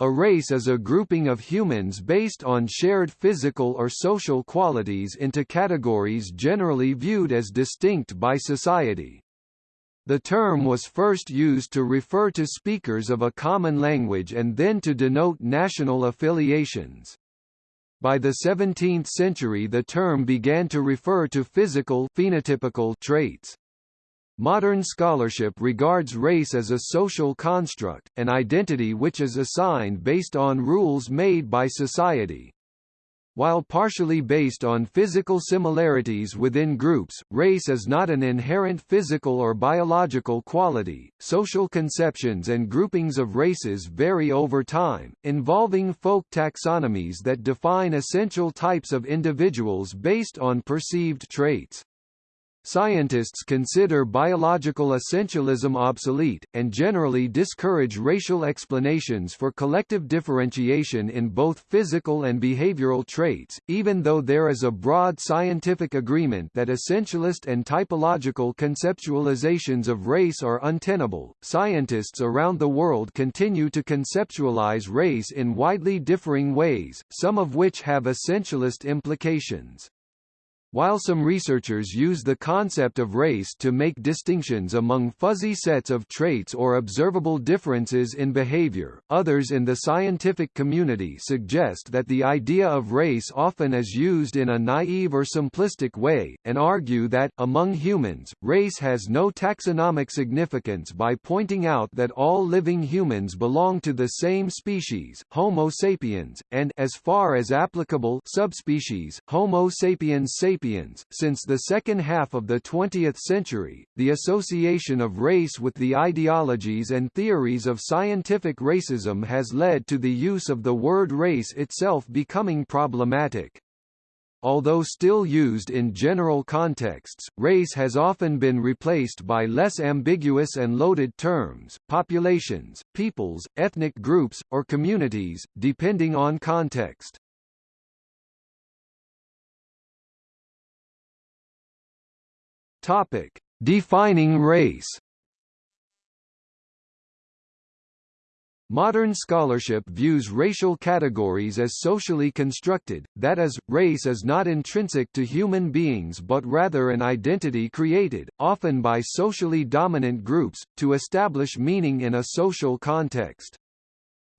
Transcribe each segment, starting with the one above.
A race is a grouping of humans based on shared physical or social qualities into categories generally viewed as distinct by society. The term was first used to refer to speakers of a common language and then to denote national affiliations. By the 17th century the term began to refer to physical phenotypical traits. Modern scholarship regards race as a social construct, an identity which is assigned based on rules made by society. While partially based on physical similarities within groups, race is not an inherent physical or biological quality. Social conceptions and groupings of races vary over time, involving folk taxonomies that define essential types of individuals based on perceived traits. Scientists consider biological essentialism obsolete, and generally discourage racial explanations for collective differentiation in both physical and behavioral traits, even though there is a broad scientific agreement that essentialist and typological conceptualizations of race are untenable. Scientists around the world continue to conceptualize race in widely differing ways, some of which have essentialist implications. While some researchers use the concept of race to make distinctions among fuzzy sets of traits or observable differences in behavior, others in the scientific community suggest that the idea of race often is used in a naive or simplistic way, and argue that, among humans, race has no taxonomic significance by pointing out that all living humans belong to the same species, Homo sapiens, and as far as applicable subspecies, Homo sapiens sapiens sapiens. Since the second half of the 20th century, the association of race with the ideologies and theories of scientific racism has led to the use of the word race itself becoming problematic. Although still used in general contexts, race has often been replaced by less ambiguous and loaded terms, populations, peoples, ethnic groups, or communities, depending on context. Topic: Defining race. Modern scholarship views racial categories as socially constructed, that is, race is not intrinsic to human beings but rather an identity created, often by socially dominant groups, to establish meaning in a social context.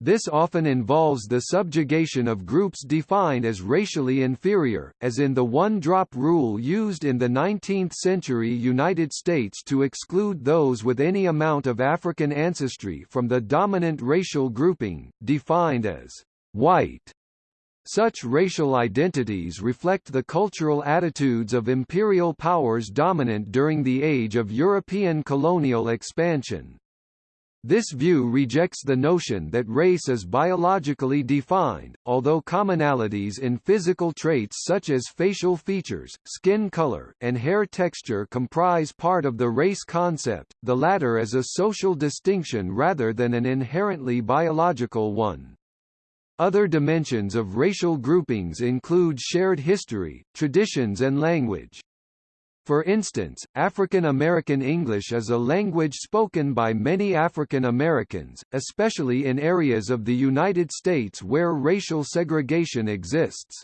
This often involves the subjugation of groups defined as racially inferior, as in the one-drop rule used in the 19th-century United States to exclude those with any amount of African ancestry from the dominant racial grouping, defined as white. Such racial identities reflect the cultural attitudes of imperial powers dominant during the age of European colonial expansion. This view rejects the notion that race is biologically defined, although commonalities in physical traits such as facial features, skin color, and hair texture comprise part of the race concept, the latter is a social distinction rather than an inherently biological one. Other dimensions of racial groupings include shared history, traditions and language. For instance, African American English is a language spoken by many African Americans, especially in areas of the United States where racial segregation exists.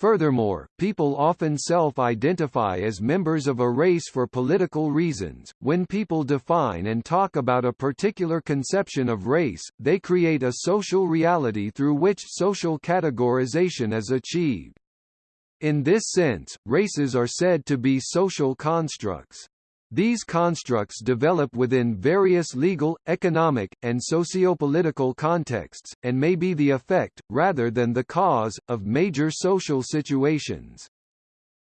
Furthermore, people often self-identify as members of a race for political reasons. When people define and talk about a particular conception of race, they create a social reality through which social categorization is achieved. In this sense, races are said to be social constructs. These constructs develop within various legal, economic, and socio-political contexts, and may be the effect, rather than the cause, of major social situations.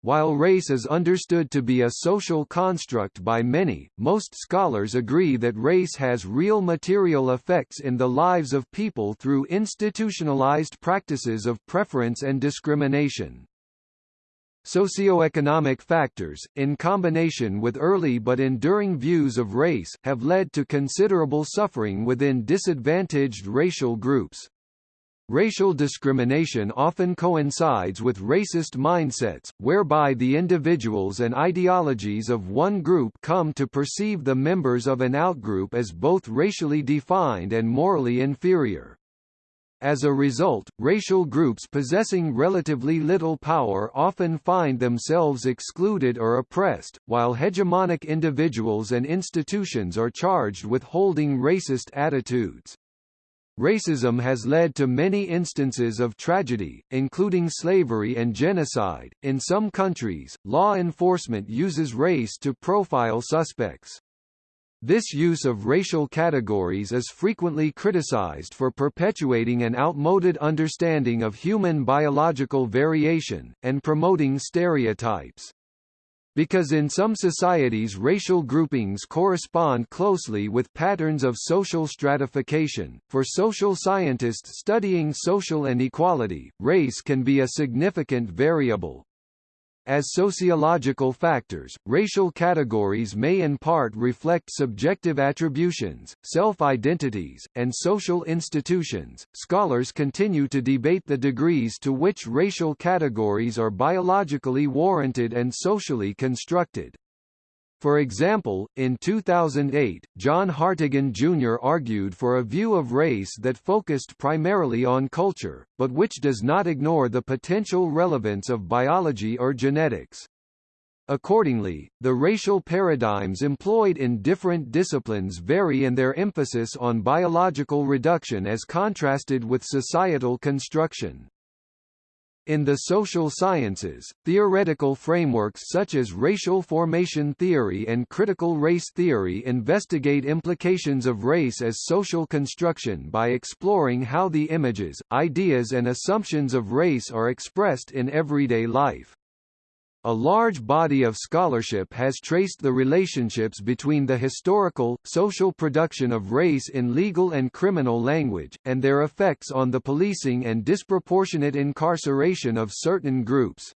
While race is understood to be a social construct by many, most scholars agree that race has real material effects in the lives of people through institutionalized practices of preference and discrimination. Socioeconomic factors, in combination with early but enduring views of race, have led to considerable suffering within disadvantaged racial groups. Racial discrimination often coincides with racist mindsets, whereby the individuals and ideologies of one group come to perceive the members of an outgroup as both racially defined and morally inferior. As a result, racial groups possessing relatively little power often find themselves excluded or oppressed, while hegemonic individuals and institutions are charged with holding racist attitudes. Racism has led to many instances of tragedy, including slavery and genocide. In some countries, law enforcement uses race to profile suspects. This use of racial categories is frequently criticized for perpetuating an outmoded understanding of human biological variation, and promoting stereotypes. Because in some societies racial groupings correspond closely with patterns of social stratification, for social scientists studying social inequality, race can be a significant variable. As sociological factors, racial categories may in part reflect subjective attributions, self-identities, and social institutions. Scholars continue to debate the degrees to which racial categories are biologically warranted and socially constructed. For example, in 2008, John Hartigan Jr. argued for a view of race that focused primarily on culture, but which does not ignore the potential relevance of biology or genetics. Accordingly, the racial paradigms employed in different disciplines vary in their emphasis on biological reduction as contrasted with societal construction. In the social sciences, theoretical frameworks such as racial formation theory and critical race theory investigate implications of race as social construction by exploring how the images, ideas and assumptions of race are expressed in everyday life. A large body of scholarship has traced the relationships between the historical, social production of race in legal and criminal language, and their effects on the policing and disproportionate incarceration of certain groups.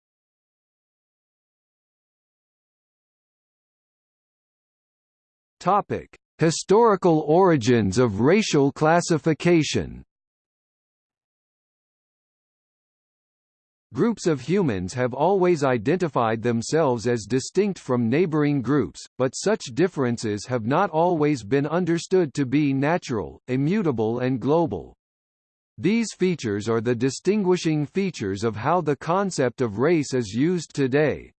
Topic: Historical origins of racial classification. Groups of humans have always identified themselves as distinct from neighboring groups, but such differences have not always been understood to be natural, immutable and global. These features are the distinguishing features of how the concept of race is used today.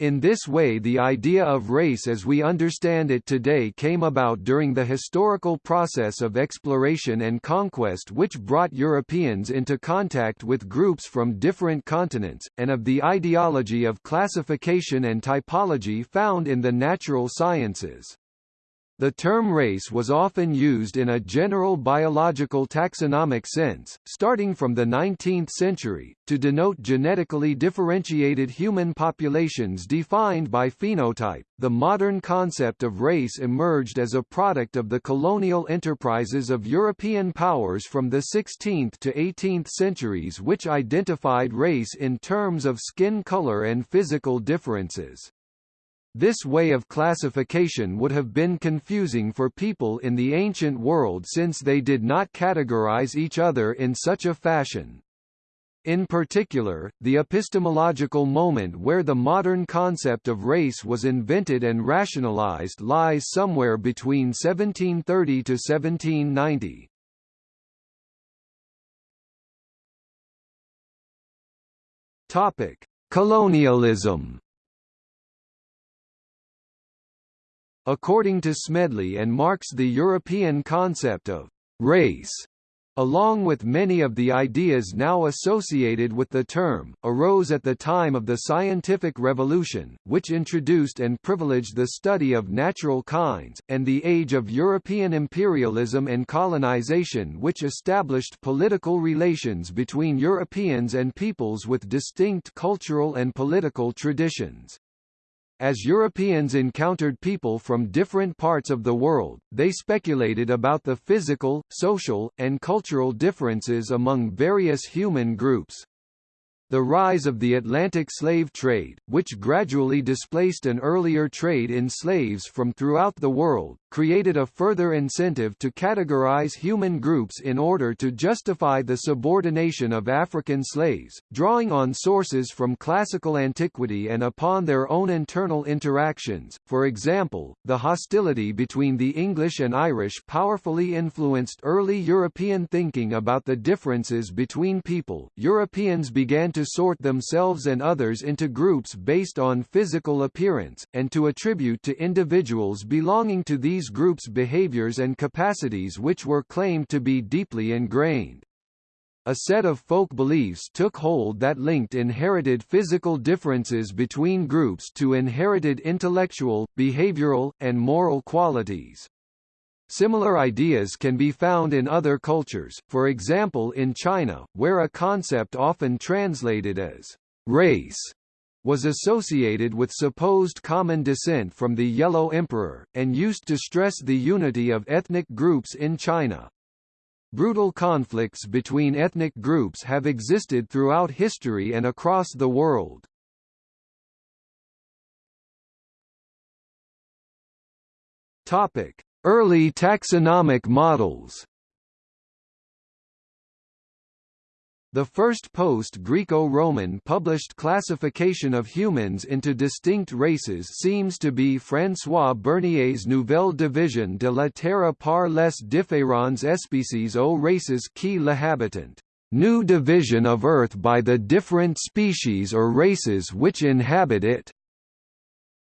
In this way the idea of race as we understand it today came about during the historical process of exploration and conquest which brought Europeans into contact with groups from different continents, and of the ideology of classification and typology found in the natural sciences. The term race was often used in a general biological taxonomic sense, starting from the 19th century, to denote genetically differentiated human populations defined by phenotype. The modern concept of race emerged as a product of the colonial enterprises of European powers from the 16th to 18th centuries which identified race in terms of skin color and physical differences. This way of classification would have been confusing for people in the ancient world since they did not categorize each other in such a fashion. In particular, the epistemological moment where the modern concept of race was invented and rationalized lies somewhere between 1730 to 1790. Topic: Colonialism According to Smedley and Marks the European concept of «race» along with many of the ideas now associated with the term, arose at the time of the scientific revolution, which introduced and privileged the study of natural kinds, and the age of European imperialism and colonization which established political relations between Europeans and peoples with distinct cultural and political traditions. As Europeans encountered people from different parts of the world, they speculated about the physical, social, and cultural differences among various human groups. The rise of the Atlantic slave trade, which gradually displaced an earlier trade in slaves from throughout the world, created a further incentive to categorize human groups in order to justify the subordination of African slaves, drawing on sources from classical antiquity and upon their own internal interactions. For example, the hostility between the English and Irish powerfully influenced early European thinking about the differences between people. Europeans began to sort themselves and others into groups based on physical appearance, and to attribute to individuals belonging to these groups behaviors and capacities which were claimed to be deeply ingrained. A set of folk beliefs took hold that linked inherited physical differences between groups to inherited intellectual, behavioral, and moral qualities. Similar ideas can be found in other cultures, for example in China, where a concept often translated as race was associated with supposed common descent from the Yellow Emperor, and used to stress the unity of ethnic groups in China. Brutal conflicts between ethnic groups have existed throughout history and across the world. Early taxonomic models The first post-Greco-Roman published classification of humans into distinct races seems to be François Bernier's Nouvelle division de la terre par les différentes espèces aux races qui l'habitent. New division of Earth by the different species or races which inhabit it.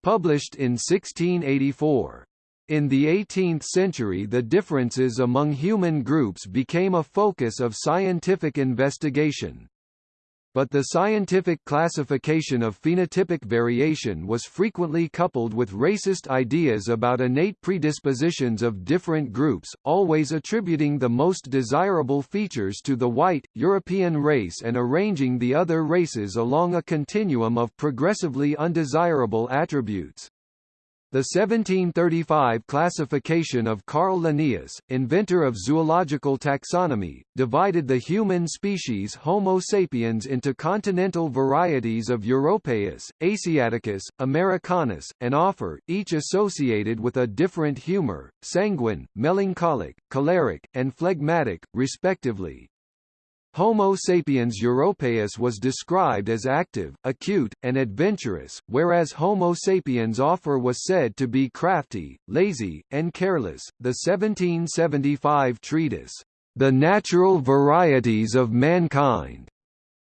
Published in 1684. In the 18th century the differences among human groups became a focus of scientific investigation. But the scientific classification of phenotypic variation was frequently coupled with racist ideas about innate predispositions of different groups, always attributing the most desirable features to the white, European race and arranging the other races along a continuum of progressively undesirable attributes. The 1735 classification of Carl Linnaeus, inventor of zoological taxonomy, divided the human species Homo sapiens into continental varieties of Europaeus, Asiaticus, Americanus, and Afer, each associated with a different humor, sanguine, melancholic, choleric, and phlegmatic, respectively. Homo sapiens europaeus was described as active, acute, and adventurous, whereas Homo sapiens afer was said to be crafty, lazy, and careless. The 1775 treatise, The Natural Varieties of Mankind,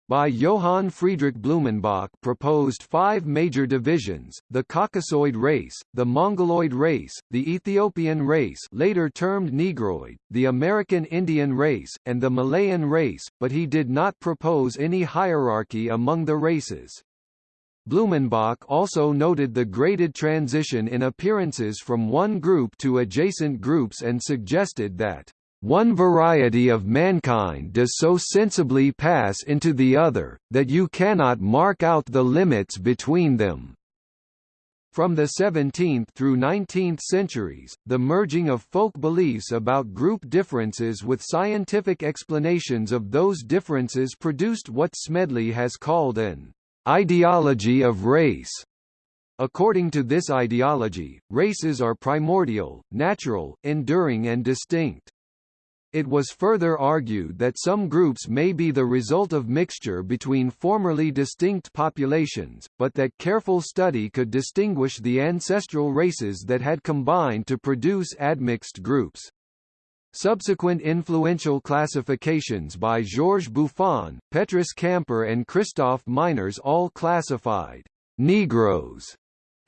by Johann Friedrich Blumenbach proposed five major divisions, the Caucasoid race, the Mongoloid race, the Ethiopian race later termed Negroid, the American Indian race, and the Malayan race, but he did not propose any hierarchy among the races. Blumenbach also noted the graded transition in appearances from one group to adjacent groups and suggested that one variety of mankind does so sensibly pass into the other, that you cannot mark out the limits between them. From the 17th through 19th centuries, the merging of folk beliefs about group differences with scientific explanations of those differences produced what Smedley has called an ideology of race. According to this ideology, races are primordial, natural, enduring and distinct. It was further argued that some groups may be the result of mixture between formerly distinct populations, but that careful study could distinguish the ancestral races that had combined to produce admixed groups. Subsequent influential classifications by Georges Buffon, Petrus Camper and Christoph Meiners all classified Negroes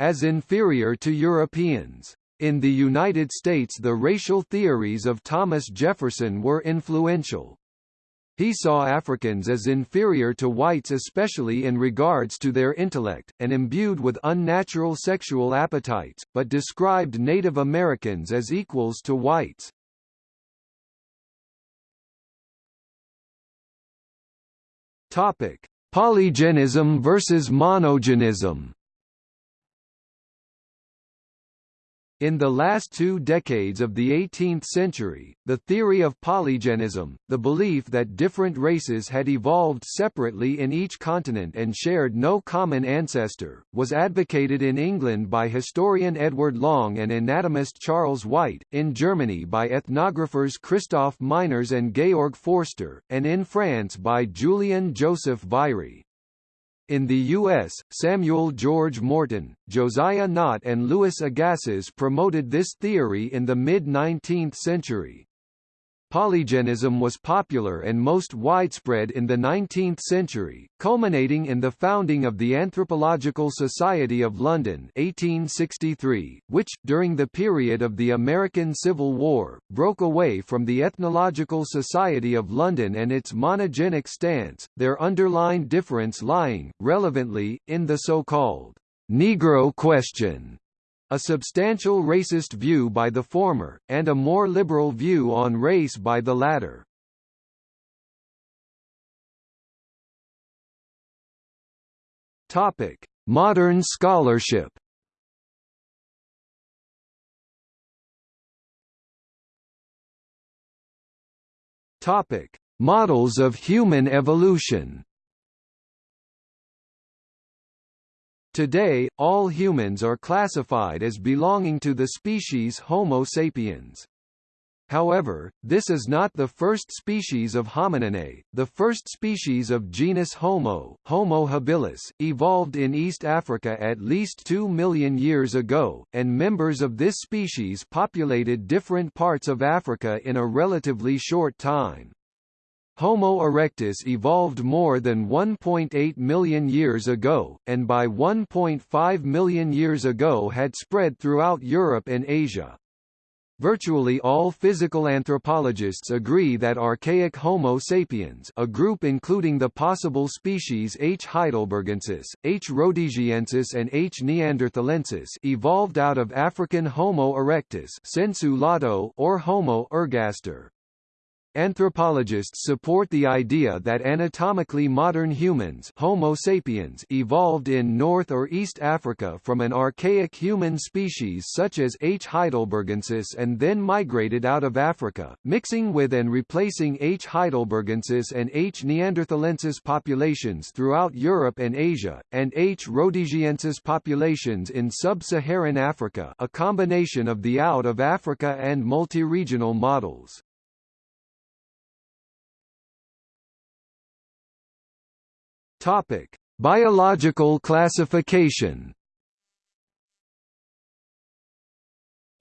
as inferior to Europeans. In the United States the racial theories of Thomas Jefferson were influential. He saw Africans as inferior to whites especially in regards to their intellect, and imbued with unnatural sexual appetites, but described Native Americans as equals to whites. Topic: Polygenism versus monogenism. In the last two decades of the 18th century, the theory of polygenism, the belief that different races had evolved separately in each continent and shared no common ancestor, was advocated in England by historian Edward Long and anatomist Charles White, in Germany by ethnographers Christoph Meiners and Georg Forster, and in France by Julien Joseph Virey. In the U.S., Samuel George Morton, Josiah Nott and Louis Agassiz promoted this theory in the mid-19th century. Polygenism was popular and most widespread in the 19th century, culminating in the founding of the Anthropological Society of London 1863, which, during the period of the American Civil War, broke away from the Ethnological Society of London and its monogenic stance, their underlying difference lying, relevantly, in the so-called Negro question a substantial racist view by the former, and a more liberal view on race by the latter. Topic: Modern scholarship. Topic: Models of human evolution. Today, all humans are classified as belonging to the species Homo sapiens. However, this is not the first species of homininae. The first species of genus Homo, Homo habilis, evolved in East Africa at least 2 million years ago, and members of this species populated different parts of Africa in a relatively short time. Homo erectus evolved more than 1.8 million years ago, and by 1.5 million years ago had spread throughout Europe and Asia. Virtually all physical anthropologists agree that archaic Homo sapiens a group including the possible species H. heidelbergensis, H. rhodesiensis and H. neanderthalensis evolved out of African Homo erectus or Homo ergaster. Anthropologists support the idea that anatomically modern humans Homo sapiens evolved in North or East Africa from an archaic human species such as H. heidelbergensis and then migrated out of Africa, mixing with and replacing H. heidelbergensis and H. neanderthalensis populations throughout Europe and Asia, and H. rhodesiensis populations in sub-Saharan Africa a combination of the out-of-Africa and multi-regional models. Topic: Biological classification.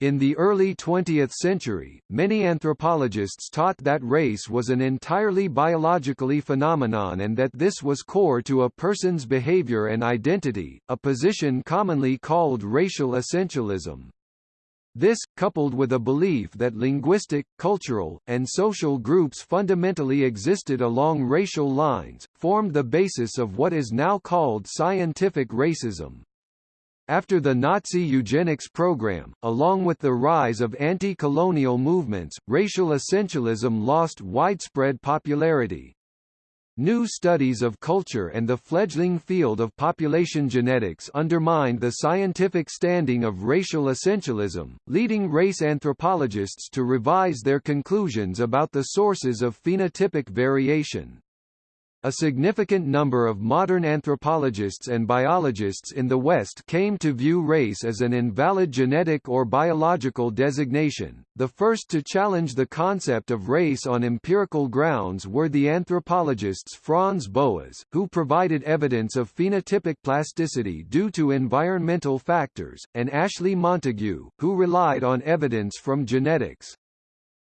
In the early 20th century, many anthropologists taught that race was an entirely biologically phenomenon and that this was core to a person's behavior and identity, a position commonly called racial essentialism. This, coupled with a belief that linguistic, cultural, and social groups fundamentally existed along racial lines, formed the basis of what is now called scientific racism. After the Nazi eugenics program, along with the rise of anti-colonial movements, racial essentialism lost widespread popularity. New studies of culture and the fledgling field of population genetics undermined the scientific standing of racial essentialism, leading race anthropologists to revise their conclusions about the sources of phenotypic variation. A significant number of modern anthropologists and biologists in the West came to view race as an invalid genetic or biological designation. The first to challenge the concept of race on empirical grounds were the anthropologists Franz Boas, who provided evidence of phenotypic plasticity due to environmental factors, and Ashley Montagu, who relied on evidence from genetics.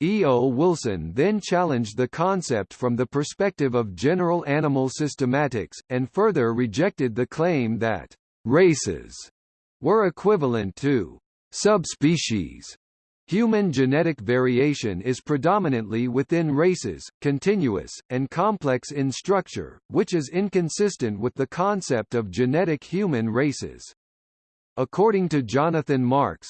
E. O. Wilson then challenged the concept from the perspective of general animal systematics, and further rejected the claim that races were equivalent to subspecies. Human genetic variation is predominantly within races, continuous, and complex in structure, which is inconsistent with the concept of genetic human races. According to Jonathan Marks,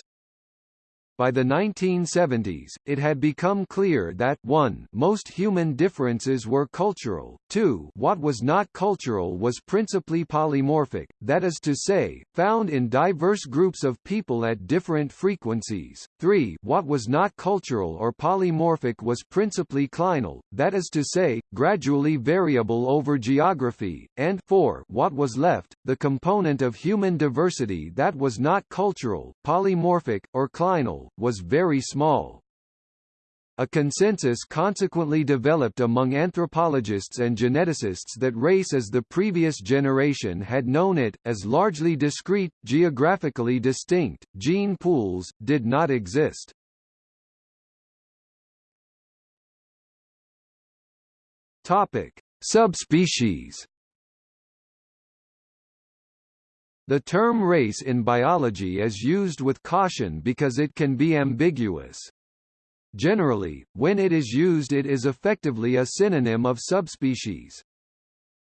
By the 1970s, it had become clear that 1 most human differences were cultural, 2 what was not cultural was principally polymorphic, that is to say, found in diverse groups of people at different frequencies, 3 what was not cultural or polymorphic was principally clinal, that is to say, gradually variable over geography, and 4 what was left, the component of human diversity that was not cultural, polymorphic, or clinal, was very small. A consensus consequently developed among anthropologists and geneticists that race as the previous generation had known it, as largely discrete, geographically distinct, gene pools, did not exist. Topic: Subspecies The term race in biology is used with caution because it can be ambiguous. Generally, when it is used it is effectively a synonym of subspecies.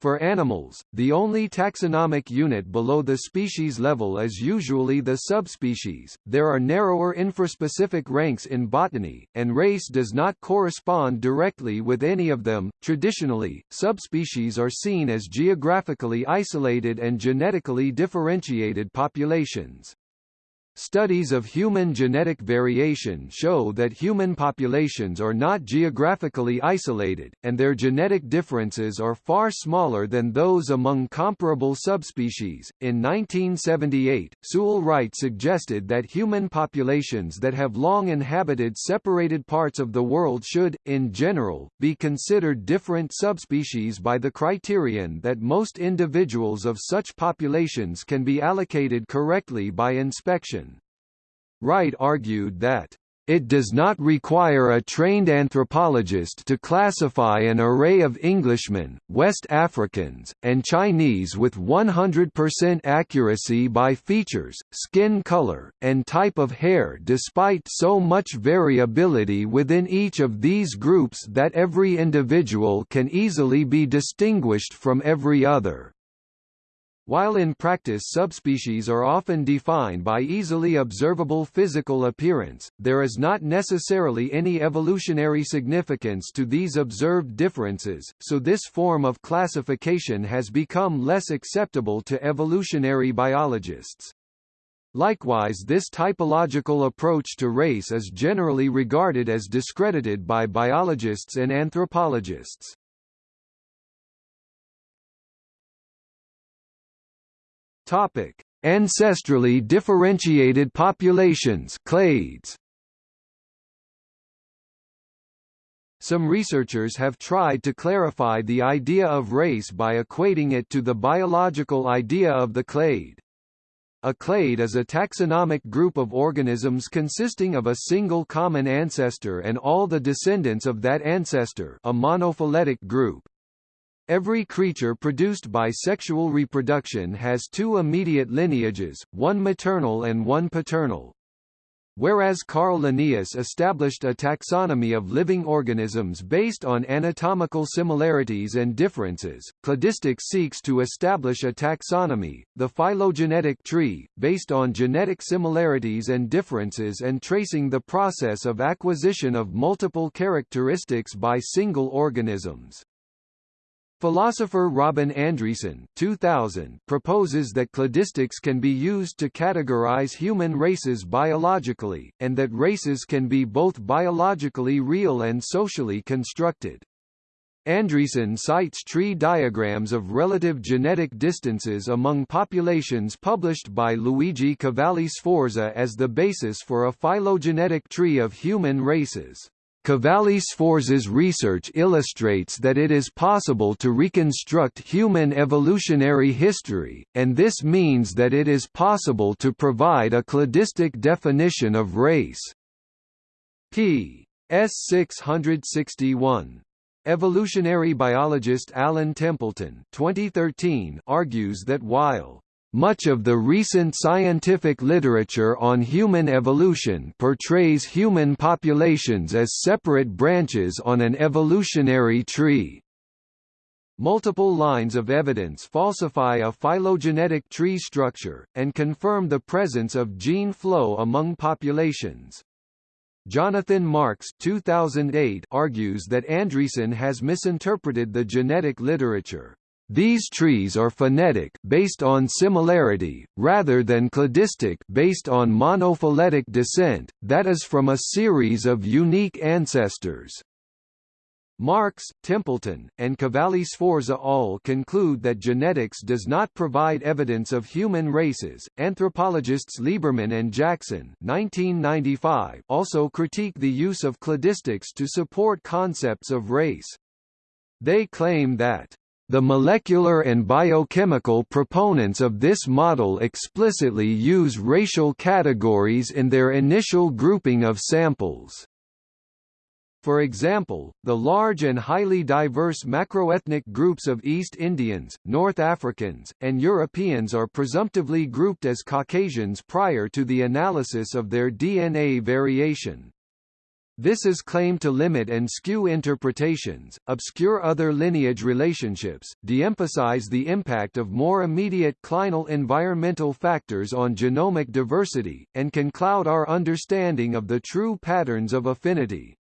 For animals, the only taxonomic unit below the species level is usually the subspecies. There are narrower infraspecific ranks in botany, and race does not correspond directly with any of them. Traditionally, subspecies are seen as geographically isolated and genetically differentiated populations. Studies of human genetic variation show that human populations are not geographically isolated, and their genetic differences are far smaller than those among comparable subspecies. In 1978, Sewell Wright suggested that human populations that have long inhabited separated parts of the world should, in general, be considered different subspecies by the criterion that most individuals of such populations can be allocated correctly by inspection. Wright argued that it does not require a trained anthropologist to classify an array of Englishmen, West Africans, and Chinese with 100% accuracy by features, skin color, and type of hair despite so much variability within each of these groups that every individual can easily be distinguished from every other. While in practice subspecies are often defined by easily observable physical appearance, there is not necessarily any evolutionary significance to these observed differences, so this form of classification has become less acceptable to evolutionary biologists. Likewise this typological approach to race is generally regarded as discredited by biologists and anthropologists. Topic: Ancestrally differentiated populations clades. Some researchers have tried to clarify the idea of race by equating it to the biological idea of the clade. A clade is a taxonomic group of organisms consisting of a single common ancestor and all the descendants of that ancestor a monophyletic group. Every creature produced by sexual reproduction has two immediate lineages, one maternal and one paternal. Whereas Carl Linnaeus established a taxonomy of living organisms based on anatomical similarities and differences, cladistics seeks to establish a taxonomy, the phylogenetic tree, based on genetic similarities and differences and tracing the process of acquisition of multiple characteristics by single organisms. Philosopher Robin Andreasen 2000 proposes that cladistics can be used to categorize human races biologically, and that races can be both biologically real and socially constructed. Andreasen cites tree diagrams of relative genetic distances among populations published by Luigi Cavalli Sforza as the basis for a phylogenetic tree of human races. Cavalli Sforza's research illustrates that it is possible to reconstruct human evolutionary history, and this means that it is possible to provide a cladistic definition of race. p. S 661. Evolutionary biologist Alan Templeton 2013 argues that while much of the recent scientific literature on human evolution portrays human populations as separate branches on an evolutionary tree. Multiple lines of evidence falsify a phylogenetic tree structure, and confirm the presence of gene flow among populations. Jonathan Marks 2008 argues that Andreasen has misinterpreted the genetic literature. These trees are phenetic based on similarity, rather than cladistic based on monophyletic descent, that is from a series of unique ancestors. Marks, Templeton, and Cavalli Sforza all conclude that genetics does not provide evidence of human races. Anthropologists Lieberman and Jackson (1995) also critique the use of cladistics to support concepts of race. They claim that the molecular and biochemical proponents of this model explicitly use racial categories in their initial grouping of samples. For example, the large and highly diverse macroethnic groups of East Indians, North Africans, and Europeans are presumptively grouped as Caucasians prior to the analysis of their DNA variation. This is claimed to limit and skew interpretations, obscure other lineage relationships, de-emphasize the impact of more immediate clinal environmental factors on genomic diversity, and can cloud our understanding of the true patterns of affinity.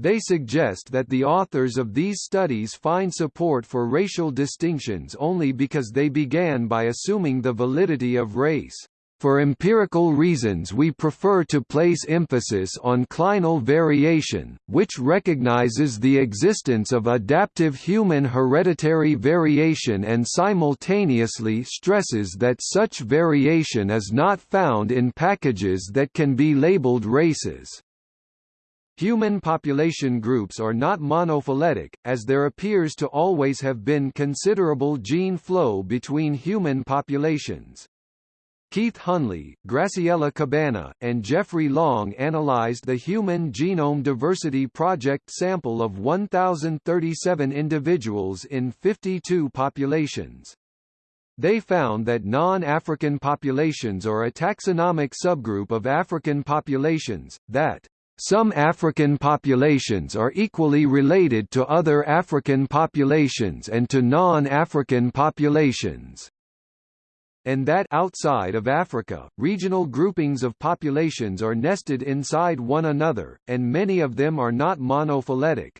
They suggest that the authors of these studies find support for racial distinctions only because they began by assuming the validity of race. For empirical reasons we prefer to place emphasis on clinal variation, which recognizes the existence of adaptive human hereditary variation and simultaneously stresses that such variation is not found in packages that can be labeled races. Human population groups are not monophyletic, as there appears to always have been considerable gene flow between human populations. Keith Hunley, Graciela Cabana, and Jeffrey Long analyzed the Human Genome Diversity Project sample of 1,037 individuals in 52 populations. They found that non-African populations are a taxonomic subgroup of African populations, that some African populations are equally related to other African populations and to non-African populations and that outside of Africa, regional groupings of populations are nested inside one another, and many of them are not monophyletic.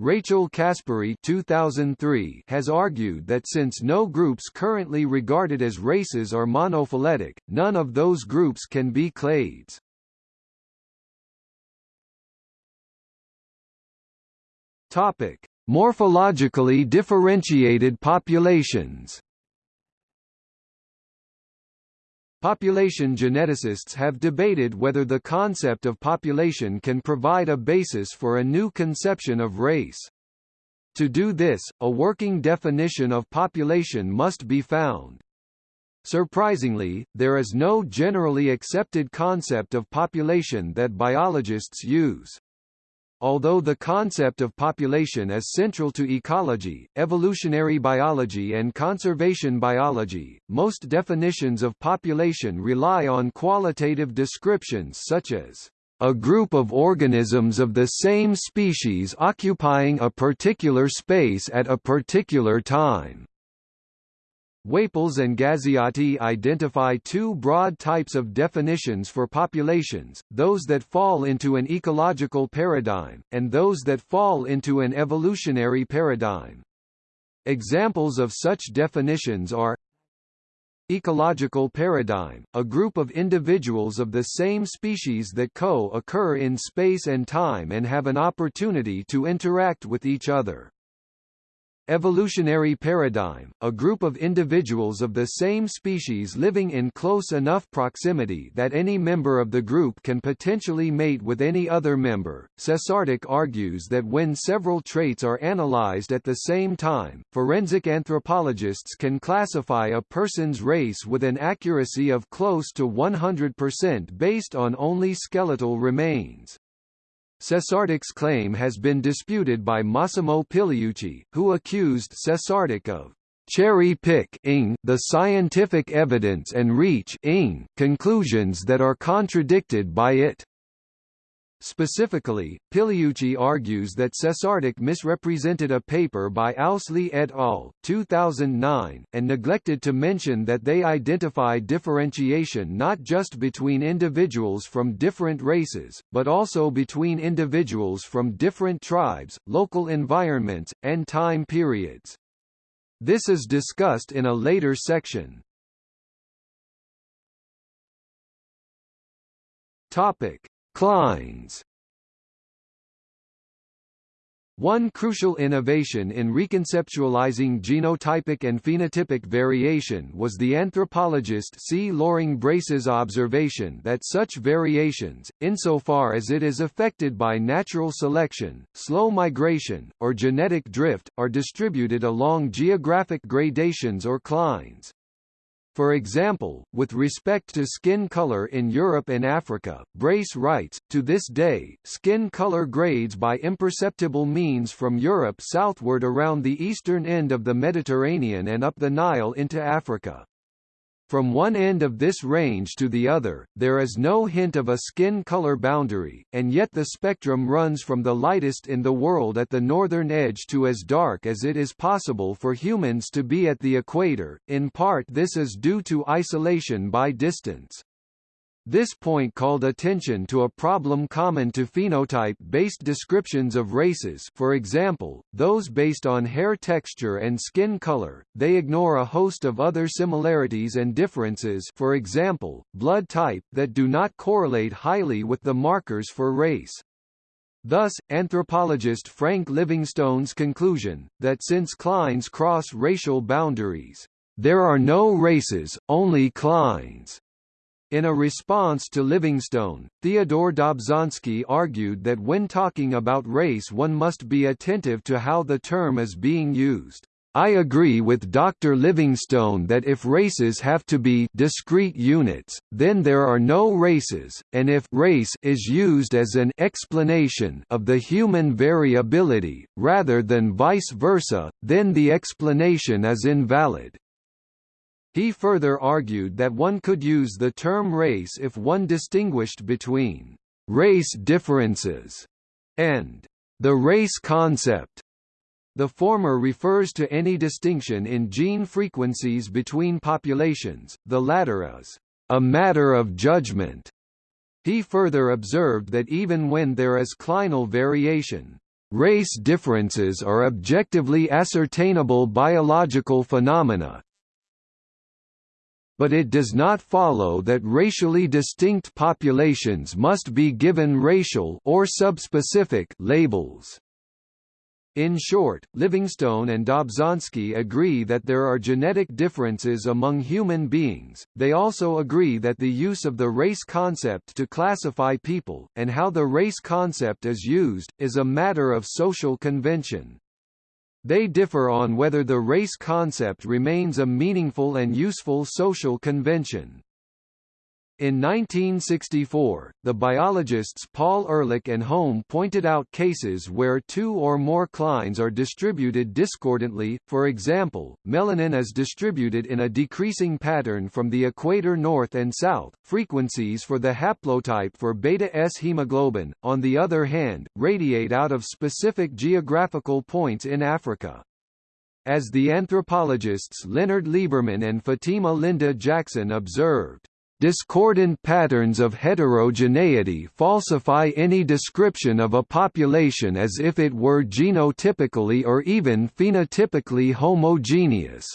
Rachel Caspari 2003 has argued that since no groups currently regarded as races are monophyletic, none of those groups can be clades. Topic: Morphologically differentiated populations. Population geneticists have debated whether the concept of population can provide a basis for a new conception of race. To do this, a working definition of population must be found. Surprisingly, there is no generally accepted concept of population that biologists use. Although the concept of population is central to ecology, evolutionary biology and conservation biology, most definitions of population rely on qualitative descriptions such as a group of organisms of the same species occupying a particular space at a particular time. Waples and Gaggiotti identify two broad types of definitions for populations, those that fall into an ecological paradigm, and those that fall into an evolutionary paradigm. Examples of such definitions are Ecological paradigm, a group of individuals of the same species that co-occur in space and time and have an opportunity to interact with each other. Evolutionary paradigm, a group of individuals of the same species living in close enough proximity that any member of the group can potentially mate with any other member. Sesardic argues that when several traits are analyzed at the same time, forensic anthropologists can classify a person's race with an accuracy of close to 100% based on only skeletal remains. Sesardic's claim has been disputed by Massimo Pigliucci, who accused Sesardic of cherry-picking the scientific evidence and reach conclusions that are contradicted by it. Specifically, Pigliucci argues that Sesardic misrepresented a paper by Ousley et al. 2009, and neglected to mention that they identify differentiation not just between individuals from different races, but also between individuals from different tribes, local environments, and time periods. This is discussed in a later section. Topic: Clines one crucial innovation in reconceptualizing genotypic and phenotypic variation was the anthropologist C. Loring Brace's observation that such variations, insofar as it is affected by natural selection, slow migration, or genetic drift, are distributed along geographic gradations or clines. For example, with respect to skin color in Europe and Africa, Brace writes, to this day, skin color grades by imperceptible means from Europe southward around the eastern end of the Mediterranean and up the Nile into Africa. From one end of this range to the other, there is no hint of a skin color boundary, and yet the spectrum runs from the lightest in the world at the northern edge to as dark as it is possible for humans to be at the equator. In part this is due to isolation by distance. This point called attention to a problem common to phenotype-based descriptions of races for example, those based on hair texture and skin color, they ignore a host of other similarities and differences for example, blood type that do not correlate highly with the markers for race. Thus, anthropologist Frank Livingstone's conclusion, that since clines cross racial boundaries, there are no races, only clines, in a response to Livingstone, Theodore Dobzhansky argued that when talking about race one must be attentive to how the term is being used. I agree with Dr. Livingstone that if races have to be discrete units, then there are no races, and if race is used as an explanation of the human variability, rather than vice versa, then the explanation is invalid. He further argued that one could use the term race if one distinguished between race differences and the race concept. The former refers to any distinction in gene frequencies between populations, the latter is a matter of judgment. He further observed that even when there is clinal variation, race differences are objectively ascertainable biological phenomena, but it does not follow that racially distinct populations must be given racial or subspecific labels. In short, Livingstone and Dobzhansky agree that there are genetic differences among human beings, they also agree that the use of the race concept to classify people, and how the race concept is used, is a matter of social convention. They differ on whether the race concept remains a meaningful and useful social convention. In 1964, the biologists Paul Ehrlich and Holm pointed out cases where two or more clines are distributed discordantly, for example, melanin is distributed in a decreasing pattern from the equator north and south, frequencies for the haplotype for beta-S hemoglobin, on the other hand, radiate out of specific geographical points in Africa. As the anthropologists Leonard Lieberman and Fatima Linda Jackson observed, Discordant patterns of heterogeneity falsify any description of a population as if it were genotypically or even phenotypically homogeneous.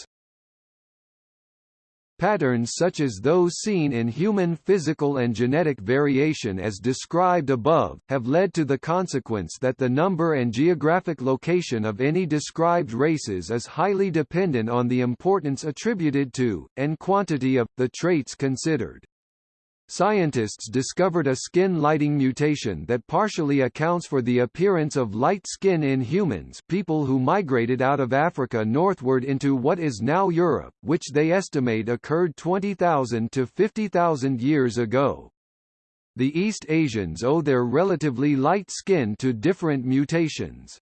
Patterns such as those seen in human physical and genetic variation as described above, have led to the consequence that the number and geographic location of any described races is highly dependent on the importance attributed to, and quantity of, the traits considered. Scientists discovered a skin lighting mutation that partially accounts for the appearance of light skin in humans people who migrated out of Africa northward into what is now Europe, which they estimate occurred 20,000 to 50,000 years ago. The East Asians owe their relatively light skin to different mutations.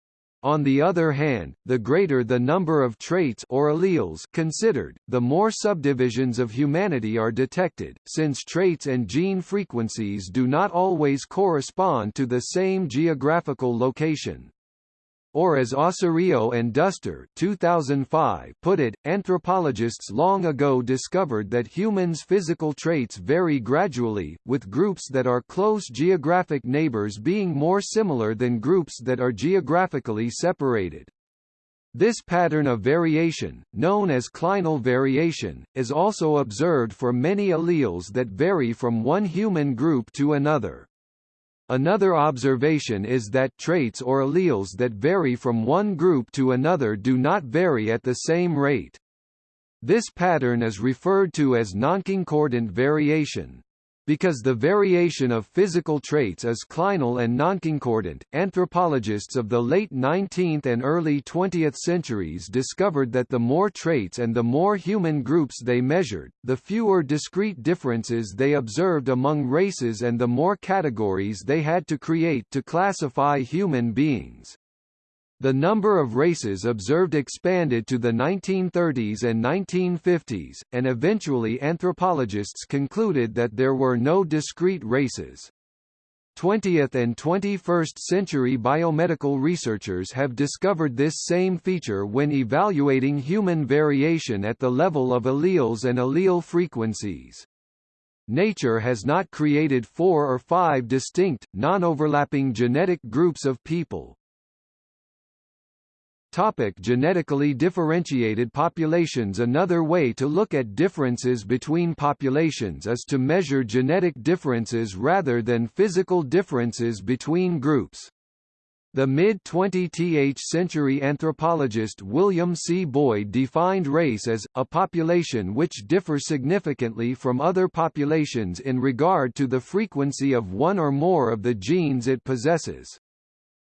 On the other hand, the greater the number of traits or alleles considered, the more subdivisions of humanity are detected, since traits and gene frequencies do not always correspond to the same geographical location. Or as Ossorio and Duster 2005 put it, anthropologists long ago discovered that humans' physical traits vary gradually, with groups that are close geographic neighbors being more similar than groups that are geographically separated. This pattern of variation, known as clinal variation, is also observed for many alleles that vary from one human group to another. Another observation is that traits or alleles that vary from one group to another do not vary at the same rate. This pattern is referred to as nonconcordant variation. Because the variation of physical traits is clinal and nonconcordant, anthropologists of the late 19th and early 20th centuries discovered that the more traits and the more human groups they measured, the fewer discrete differences they observed among races and the more categories they had to create to classify human beings. The number of races observed expanded to the 1930s and 1950s, and eventually anthropologists concluded that there were no discrete races. 20th and 21st century biomedical researchers have discovered this same feature when evaluating human variation at the level of alleles and allele frequencies. Nature has not created four or five distinct, non-overlapping genetic groups of people, Topic genetically differentiated populations Another way to look at differences between populations is to measure genetic differences rather than physical differences between groups. The mid-20th century anthropologist William C. Boyd defined race as, a population which differs significantly from other populations in regard to the frequency of one or more of the genes it possesses.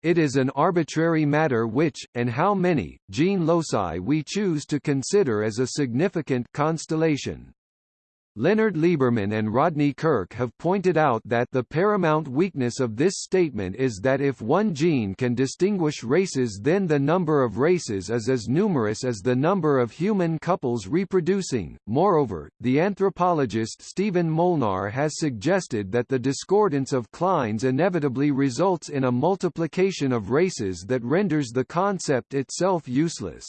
It is an arbitrary matter which, and how many, gene loci we choose to consider as a significant constellation. Leonard Lieberman and Rodney Kirk have pointed out that the paramount weakness of this statement is that if one gene can distinguish races then the number of races is as numerous as the number of human couples reproducing. Moreover, the anthropologist Stephen Molnar has suggested that the discordance of clines inevitably results in a multiplication of races that renders the concept itself useless.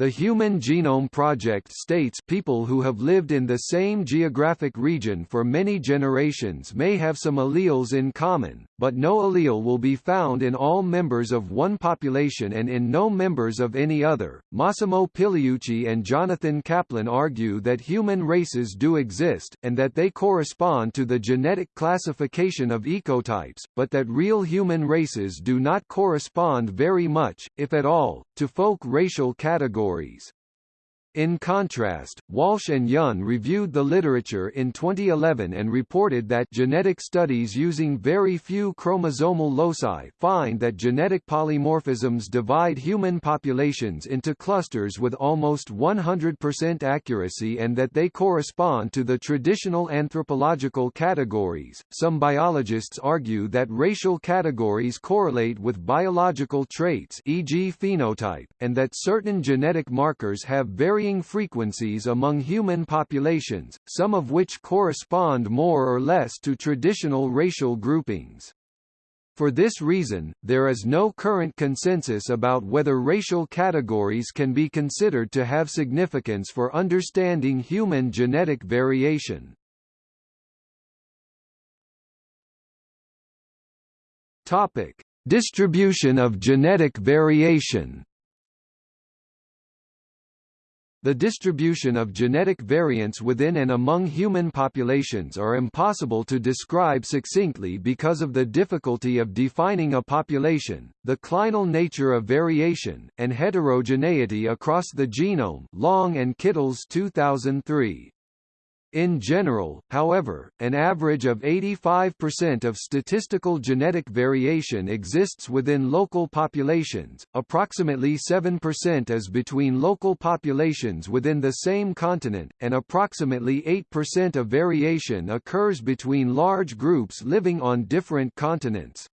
The Human Genome Project states people who have lived in the same geographic region for many generations may have some alleles in common, but no allele will be found in all members of one population and in no members of any other. Massimo Pigliucci and Jonathan Kaplan argue that human races do exist, and that they correspond to the genetic classification of ecotypes, but that real human races do not correspond very much, if at all, to folk racial categories. Stories. In contrast, Walsh and Yun reviewed the literature in 2011 and reported that genetic studies using very few chromosomal loci find that genetic polymorphisms divide human populations into clusters with almost 100% accuracy and that they correspond to the traditional anthropological categories. Some biologists argue that racial categories correlate with biological traits, e.g., phenotype, and that certain genetic markers have very varying frequencies among human populations, some of which correspond more or less to traditional racial groupings. For this reason, there is no current consensus about whether racial categories can be considered to have significance for understanding human genetic variation. Topic: Distribution of genetic variation the distribution of genetic variants within and among human populations are impossible to describe succinctly because of the difficulty of defining a population, the clinal nature of variation, and heterogeneity across the genome Long and Kittles 2003. In general, however, an average of 85% of statistical genetic variation exists within local populations, approximately 7% is between local populations within the same continent, and approximately 8% of variation occurs between large groups living on different continents.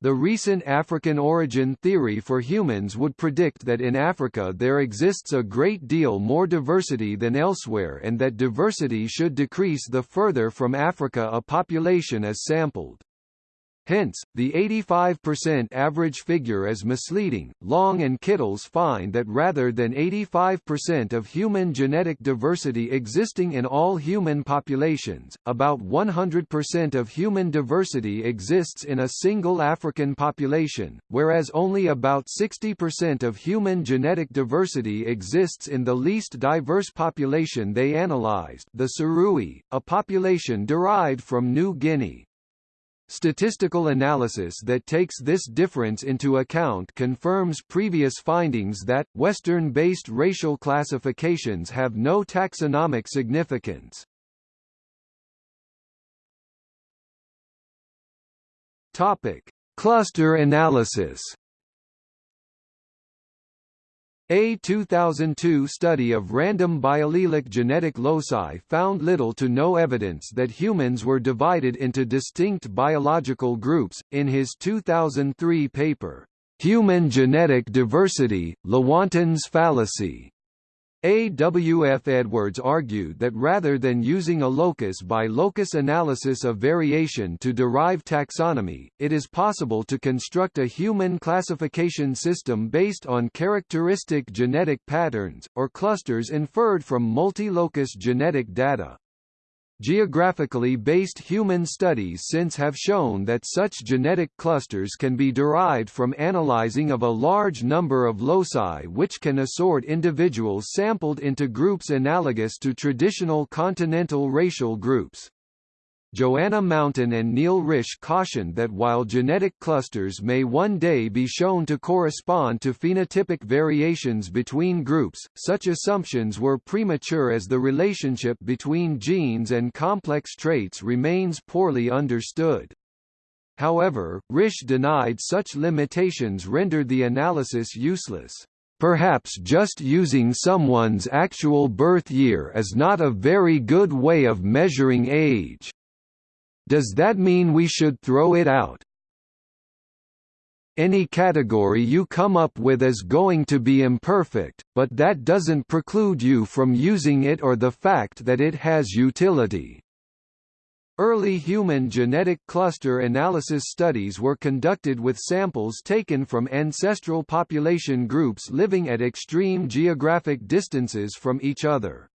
The recent African origin theory for humans would predict that in Africa there exists a great deal more diversity than elsewhere and that diversity should decrease the further from Africa a population is sampled. Hence, the 85% average figure is misleading. Long and Kittles find that rather than 85% of human genetic diversity existing in all human populations, about 100% of human diversity exists in a single African population, whereas only about 60% of human genetic diversity exists in the least diverse population they analyzed, the Surui, a population derived from New Guinea. Statistical analysis that takes this difference into account confirms previous findings that, Western-based racial classifications have no taxonomic significance. Topic. Cluster analysis a 2002 study of random biallelic genetic loci found little to no evidence that humans were divided into distinct biological groups. In his 2003 paper, Human Genetic Diversity, Lewontin's Fallacy, a. W. F. Edwards argued that rather than using a locus-by-locus -locus analysis of variation to derive taxonomy, it is possible to construct a human classification system based on characteristic genetic patterns, or clusters inferred from multi-locus genetic data. Geographically based human studies since have shown that such genetic clusters can be derived from analyzing of a large number of loci which can assort individuals sampled into groups analogous to traditional continental racial groups. Joanna Mountain and Neil Risch cautioned that while genetic clusters may one day be shown to correspond to phenotypic variations between groups, such assumptions were premature as the relationship between genes and complex traits remains poorly understood. However, Risch denied such limitations rendered the analysis useless. Perhaps just using someone's actual birth year is not a very good way of measuring age. Does that mean we should throw it out? Any category you come up with is going to be imperfect, but that doesn't preclude you from using it or the fact that it has utility. Early human genetic cluster analysis studies were conducted with samples taken from ancestral population groups living at extreme geographic distances from each other.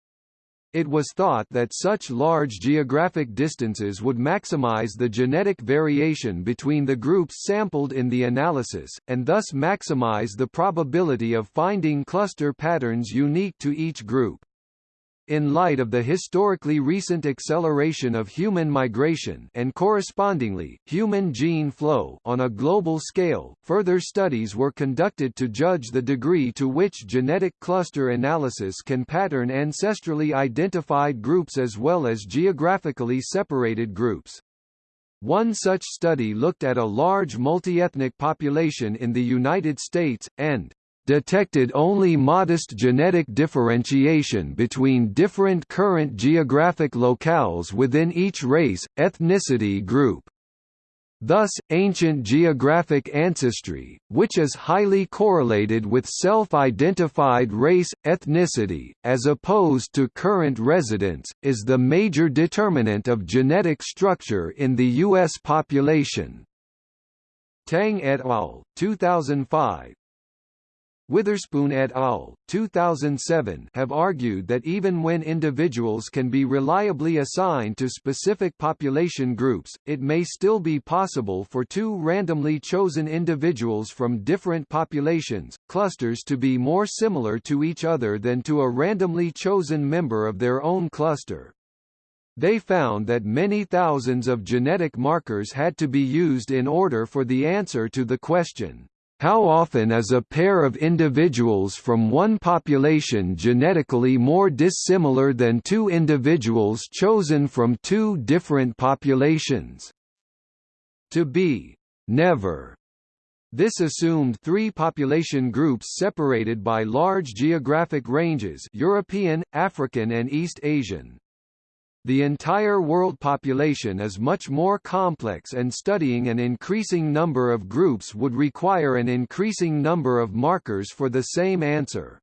It was thought that such large geographic distances would maximize the genetic variation between the groups sampled in the analysis, and thus maximize the probability of finding cluster patterns unique to each group in light of the historically recent acceleration of human migration and correspondingly, human gene flow on a global scale, further studies were conducted to judge the degree to which genetic cluster analysis can pattern ancestrally identified groups as well as geographically separated groups. One such study looked at a large multi-ethnic population in the United States, and detected only modest genetic differentiation between different current geographic locales within each race, ethnicity group. Thus, ancient geographic ancestry, which is highly correlated with self-identified race, ethnicity, as opposed to current residence, is the major determinant of genetic structure in the U.S. population. Tang et al. 2005, Witherspoon et al. 2007 have argued that even when individuals can be reliably assigned to specific population groups, it may still be possible for two randomly chosen individuals from different populations, clusters to be more similar to each other than to a randomly chosen member of their own cluster. They found that many thousands of genetic markers had to be used in order for the answer to the question, how often is a pair of individuals from one population genetically more dissimilar than two individuals chosen from two different populations? To be never. This assumed three population groups separated by large geographic ranges European, African and East Asian. The entire world population is much more complex and studying an increasing number of groups would require an increasing number of markers for the same answer.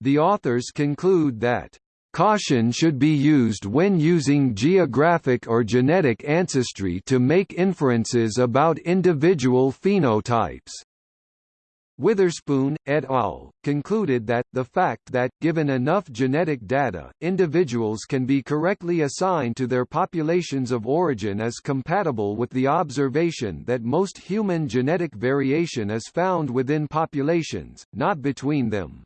The authors conclude that Caution should be used when using geographic or genetic ancestry to make inferences about individual phenotypes. Witherspoon, et al., concluded that, the fact that, given enough genetic data, individuals can be correctly assigned to their populations of origin is compatible with the observation that most human genetic variation is found within populations, not between them.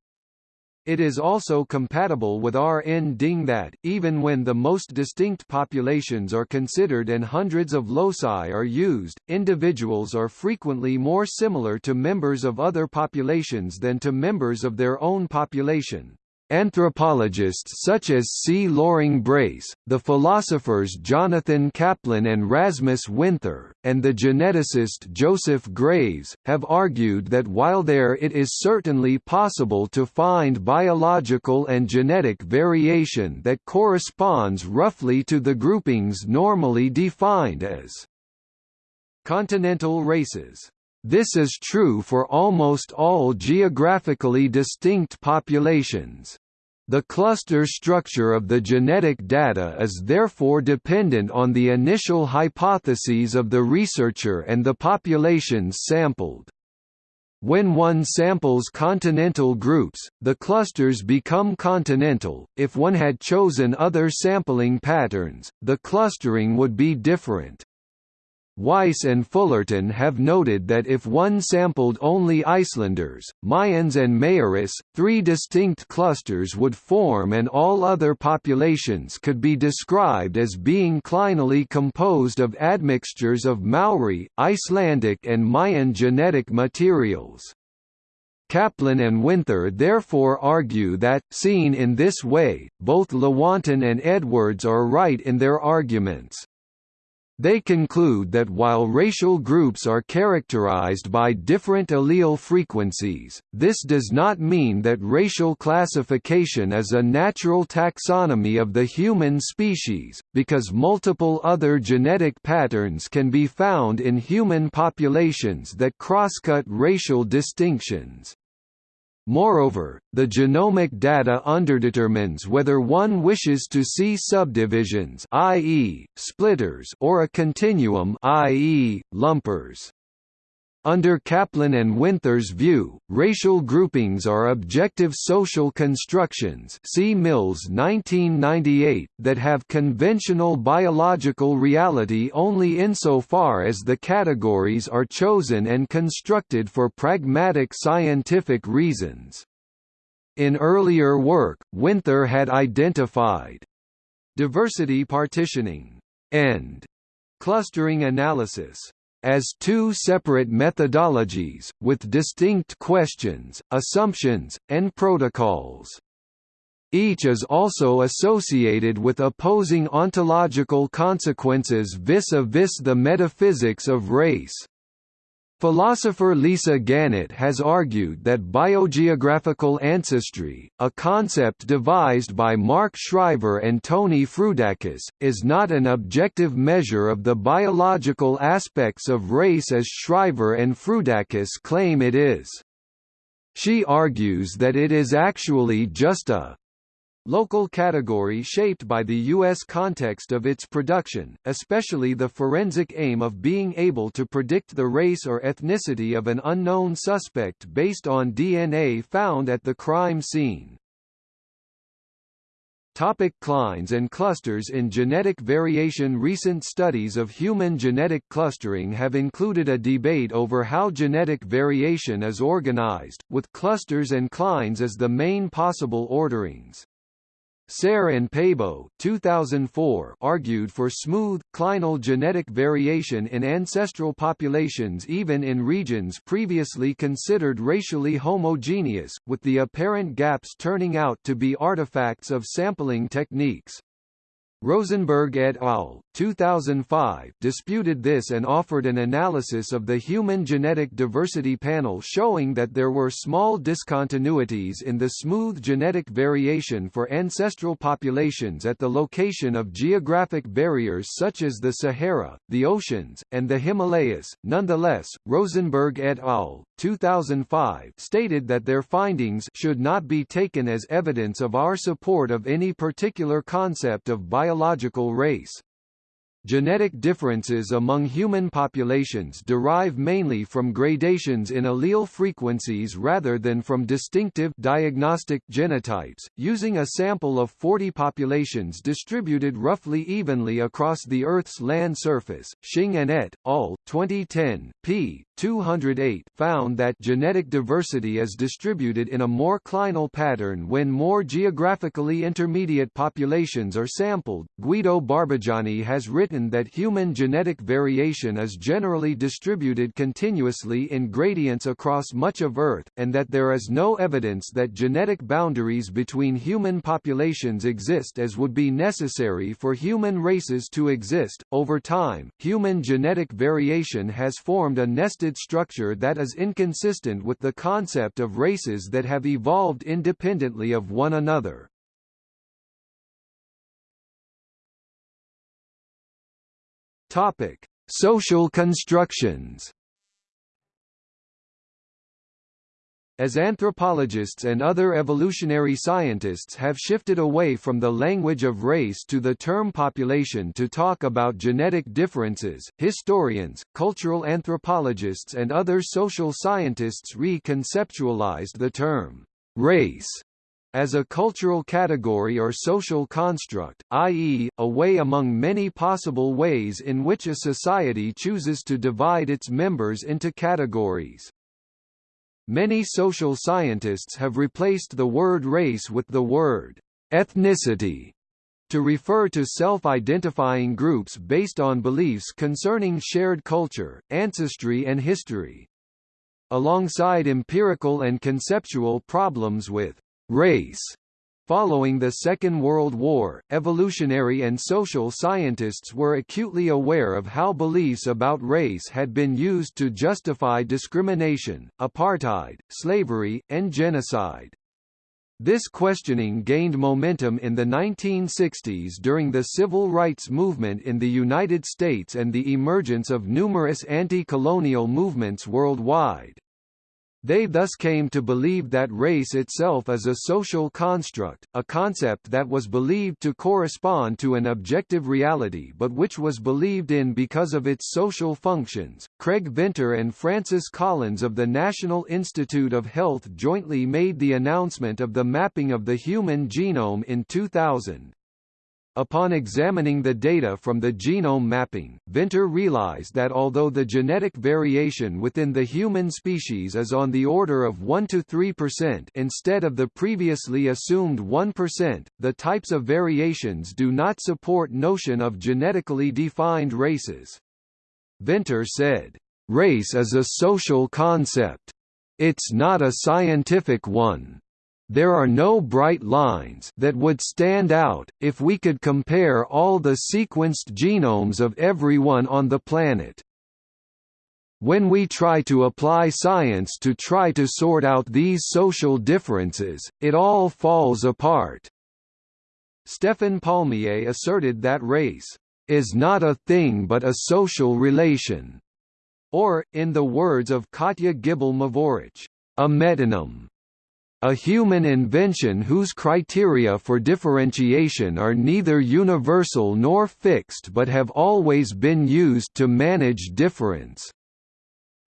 It is also compatible with RN-ding that, even when the most distinct populations are considered and hundreds of loci are used, individuals are frequently more similar to members of other populations than to members of their own population. Anthropologists such as C. Loring Brace, the philosophers Jonathan Kaplan and Rasmus Winther, and the geneticist Joseph Graves, have argued that while there it is certainly possible to find biological and genetic variation that corresponds roughly to the groupings normally defined as continental races. This is true for almost all geographically distinct populations. The cluster structure of the genetic data is therefore dependent on the initial hypotheses of the researcher and the populations sampled. When one samples continental groups, the clusters become continental. If one had chosen other sampling patterns, the clustering would be different. Weiss and Fullerton have noted that if one sampled only Icelanders, Mayans and Maoris, three distinct clusters would form and all other populations could be described as being clinally composed of admixtures of Maori, Icelandic and Mayan genetic materials. Kaplan and Winther therefore argue that, seen in this way, both Lewontin and Edwards are right in their arguments. They conclude that while racial groups are characterized by different allele frequencies, this does not mean that racial classification is a natural taxonomy of the human species, because multiple other genetic patterns can be found in human populations that crosscut racial distinctions. Moreover, the genomic data underdetermines whether one wishes to see subdivisions i.e., splitters or a continuum i.e., lumpers. Under Kaplan and Winther's view, racial groupings are objective social constructions see Mills 1998 that have conventional biological reality only insofar as the categories are chosen and constructed for pragmatic scientific reasons. In earlier work, Winther had identified diversity partitioning and clustering analysis as two separate methodologies, with distinct questions, assumptions, and protocols. Each is also associated with opposing ontological consequences vis-a-vis -vis the metaphysics of race. Philosopher Lisa Gannett has argued that biogeographical ancestry, a concept devised by Mark Shriver and Tony Frudakis, is not an objective measure of the biological aspects of race as Shriver and Frudakis claim it is. She argues that it is actually just a Local category shaped by the U.S. context of its production, especially the forensic aim of being able to predict the race or ethnicity of an unknown suspect based on DNA found at the crime scene. Topic clines and clusters In genetic variation Recent studies of human genetic clustering have included a debate over how genetic variation is organized, with clusters and clines as the main possible orderings. Serre and Pääbo 2004 argued for smooth, clinal genetic variation in ancestral populations even in regions previously considered racially homogeneous, with the apparent gaps turning out to be artifacts of sampling techniques. Rosenberg et al. 2005 disputed this and offered an analysis of the Human Genetic Diversity Panel showing that there were small discontinuities in the smooth genetic variation for ancestral populations at the location of geographic barriers such as the Sahara, the oceans, and the Himalayas. Nonetheless, Rosenberg et al. 2005 stated that their findings should not be taken as evidence of our support of any particular concept of biological race. Genetic differences among human populations derive mainly from gradations in allele frequencies rather than from distinctive diagnostic genotypes. Using a sample of 40 populations distributed roughly evenly across the Earth's land surface, Xing and et al. 2010, p. 208 found that genetic diversity is distributed in a more clinal pattern when more geographically intermediate populations are sampled. Guido Barbujani has written that human genetic variation is generally distributed continuously in gradients across much of Earth, and that there is no evidence that genetic boundaries between human populations exist as would be necessary for human races to exist. Over time, human genetic variation has formed a nested structure that is inconsistent with the concept of races that have evolved independently of one another. Topic: Social constructions. As anthropologists and other evolutionary scientists have shifted away from the language of race to the term population to talk about genetic differences, historians, cultural anthropologists and other social scientists reconceptualized the term race as a cultural category or social construct, i.e., a way among many possible ways in which a society chooses to divide its members into categories. Many social scientists have replaced the word race with the word ethnicity to refer to self-identifying groups based on beliefs concerning shared culture, ancestry and history. Alongside empirical and conceptual problems with race Following the Second World War, evolutionary and social scientists were acutely aware of how beliefs about race had been used to justify discrimination, apartheid, slavery, and genocide. This questioning gained momentum in the 1960s during the civil rights movement in the United States and the emergence of numerous anti-colonial movements worldwide. They thus came to believe that race itself is a social construct, a concept that was believed to correspond to an objective reality but which was believed in because of its social functions. Craig Venter and Francis Collins of the National Institute of Health jointly made the announcement of the mapping of the human genome in 2000. Upon examining the data from the genome mapping, Venter realized that although the genetic variation within the human species is on the order of 1 to 3% instead of the previously assumed 1%, the types of variations do not support notion of genetically defined races. Venter said, "...race is a social concept. It's not a scientific one." There are no bright lines that would stand out, if we could compare all the sequenced genomes of everyone on the planet. When we try to apply science to try to sort out these social differences, it all falls apart. Stefan Palmié asserted that race is not a thing but a social relation, or, in the words of Katja Gibel-Mevorach, a metonym a human invention whose criteria for differentiation are neither universal nor fixed but have always been used to manage difference.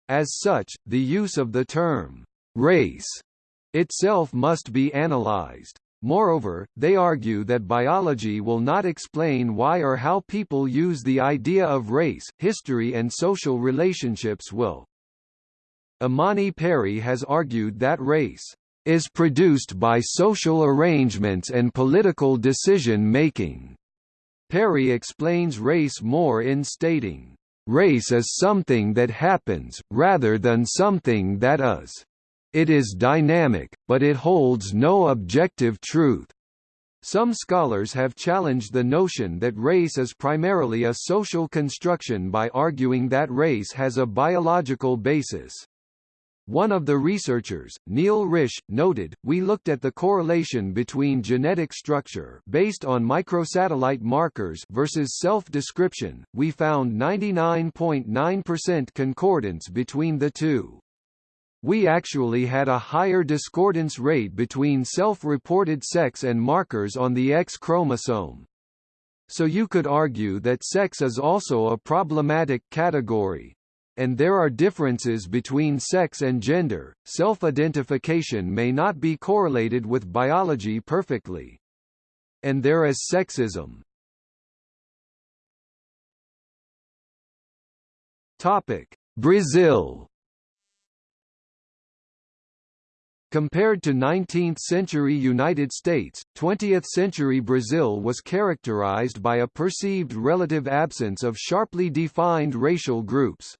As such, the use of the term, race, itself must be analyzed. Moreover, they argue that biology will not explain why or how people use the idea of race, history and social relationships will. Imani Perry has argued that race is produced by social arrangements and political decision-making. Perry explains race more in stating, "...race is something that happens, rather than something that is. It is dynamic, but it holds no objective truth. Some scholars have challenged the notion that race is primarily a social construction by arguing that race has a biological basis. One of the researchers, Neil Risch, noted, we looked at the correlation between genetic structure based on microsatellite markers versus self-description, we found 99.9% concordance between the two. We actually had a higher discordance rate between self-reported sex and markers on the X chromosome. So you could argue that sex is also a problematic category. And there are differences between sex and gender. Self-identification may not be correlated with biology perfectly. And there is sexism. Topic: Brazil Compared to 19th-century United States, 20th-century Brazil was characterized by a perceived relative absence of sharply defined racial groups.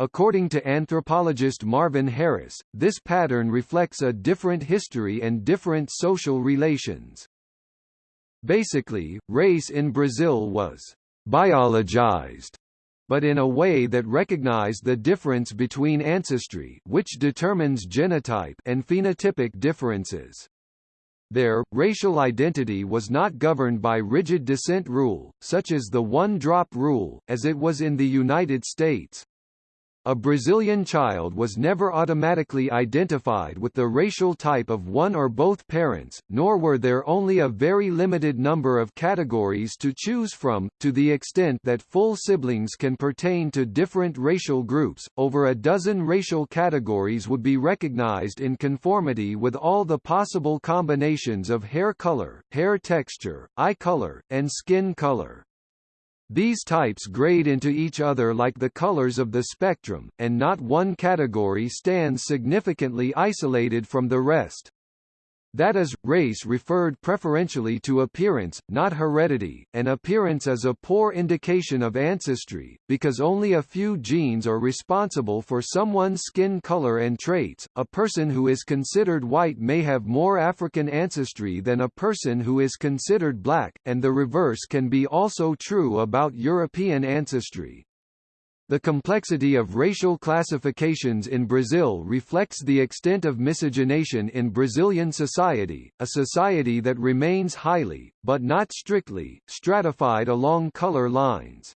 According to anthropologist Marvin Harris, this pattern reflects a different history and different social relations. Basically, race in Brazil was biologized but in a way that recognized the difference between ancestry which determines genotype and phenotypic differences. There, racial identity was not governed by rigid descent rule, such as the one-drop rule, as it was in the United States. A Brazilian child was never automatically identified with the racial type of one or both parents, nor were there only a very limited number of categories to choose from, to the extent that full siblings can pertain to different racial groups. Over a dozen racial categories would be recognized in conformity with all the possible combinations of hair color, hair texture, eye color, and skin color. These types grade into each other like the colors of the spectrum, and not one category stands significantly isolated from the rest. That is, race referred preferentially to appearance, not heredity, and appearance is a poor indication of ancestry, because only a few genes are responsible for someone's skin color and traits. A person who is considered white may have more African ancestry than a person who is considered black, and the reverse can be also true about European ancestry. The complexity of racial classifications in Brazil reflects the extent of miscegenation in Brazilian society, a society that remains highly, but not strictly, stratified along color lines.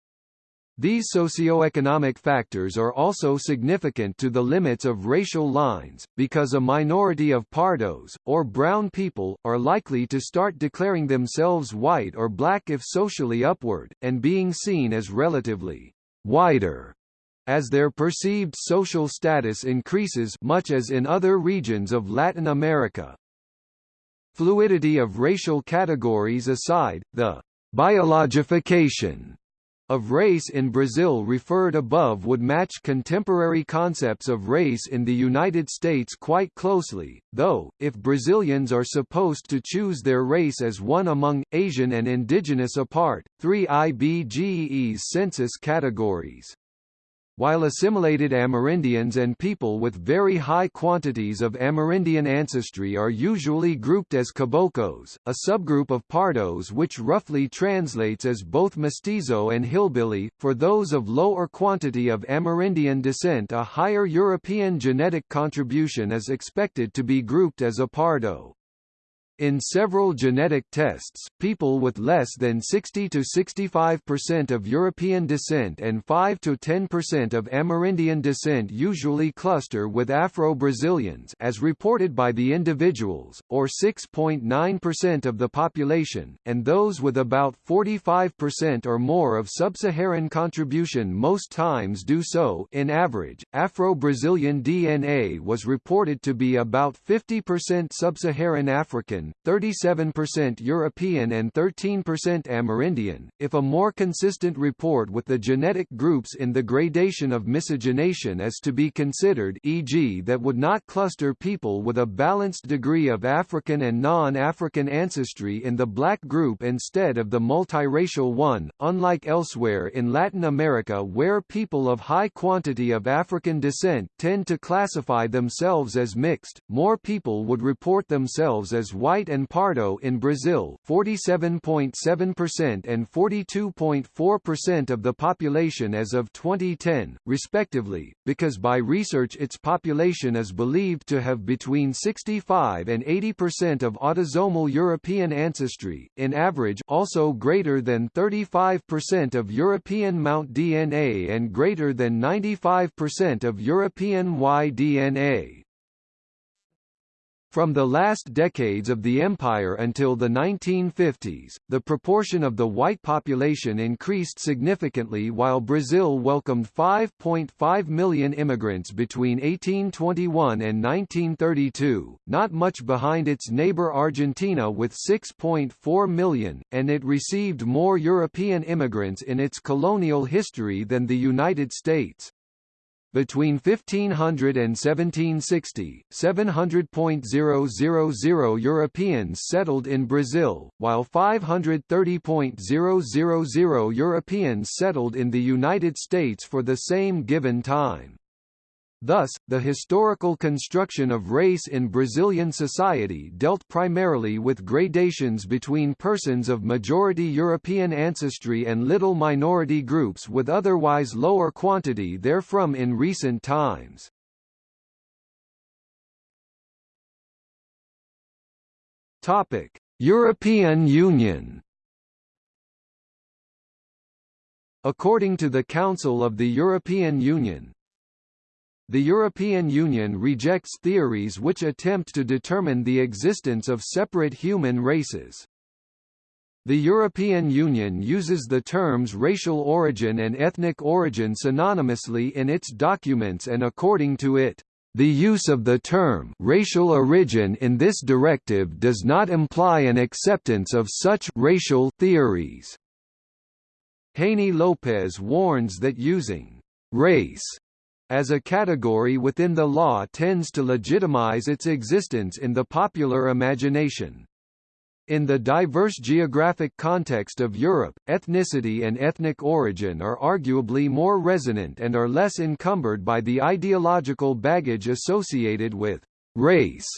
These socioeconomic factors are also significant to the limits of racial lines, because a minority of pardos, or brown people, are likely to start declaring themselves white or black if socially upward, and being seen as relatively wider as their perceived social status increases much as in other regions of Latin America. Fluidity of racial categories aside, the biologification of race in Brazil referred above would match contemporary concepts of race in the United States quite closely, though, if Brazilians are supposed to choose their race as one among, Asian and indigenous apart, three IBGE's census categories while assimilated Amerindians and people with very high quantities of Amerindian ancestry are usually grouped as caboclos, a subgroup of pardos which roughly translates as both mestizo and hillbilly. For those of lower quantity of Amerindian descent a higher European genetic contribution is expected to be grouped as a pardo. In several genetic tests, people with less than 60 to 65% of European descent and 5 to 10% of Amerindian descent usually cluster with Afro-Brazilians as reported by the individuals, or 6.9% of the population, and those with about 45% or more of sub-Saharan contribution most times do so in average. Afro-Brazilian DNA was reported to be about 50% sub-Saharan African, 37% European and 13% Amerindian. If a more consistent report with the genetic groups in the gradation of miscegenation is to be considered e.g. that would not cluster people with a balanced degree of African and non-African ancestry in the black group instead of the multiracial one, unlike elsewhere in Latin America where people of high quantity of African descent tend to classify themselves as mixed, more people would report themselves as white white and Pardo in Brazil 47.7% and 42.4% of the population as of 2010, respectively, because by research its population is believed to have between 65 and 80% of autosomal European ancestry, in average also greater than 35% of European Mount DNA and greater than 95% of European Y DNA. From the last decades of the empire until the 1950s, the proportion of the white population increased significantly while Brazil welcomed 5.5 million immigrants between 1821 and 1932, not much behind its neighbor Argentina with 6.4 million, and it received more European immigrants in its colonial history than the United States. Between 1500 and 1760, 700.000 Europeans settled in Brazil, while 530.000 Europeans settled in the United States for the same given time. Thus, the historical construction of race in Brazilian society dealt primarily with gradations between persons of majority European ancestry and little minority groups with otherwise lower quantity therefrom in recent times. Topic: European Union According to the Council of the European Union, the European Union rejects theories which attempt to determine the existence of separate human races. The European Union uses the terms racial origin and ethnic origin synonymously in its documents and according to it, the use of the term racial origin in this directive does not imply an acceptance of such racial theories. Haney Lopez warns that using race as a category within the law tends to legitimize its existence in the popular imagination. In the diverse geographic context of Europe, ethnicity and ethnic origin are arguably more resonant and are less encumbered by the ideological baggage associated with race.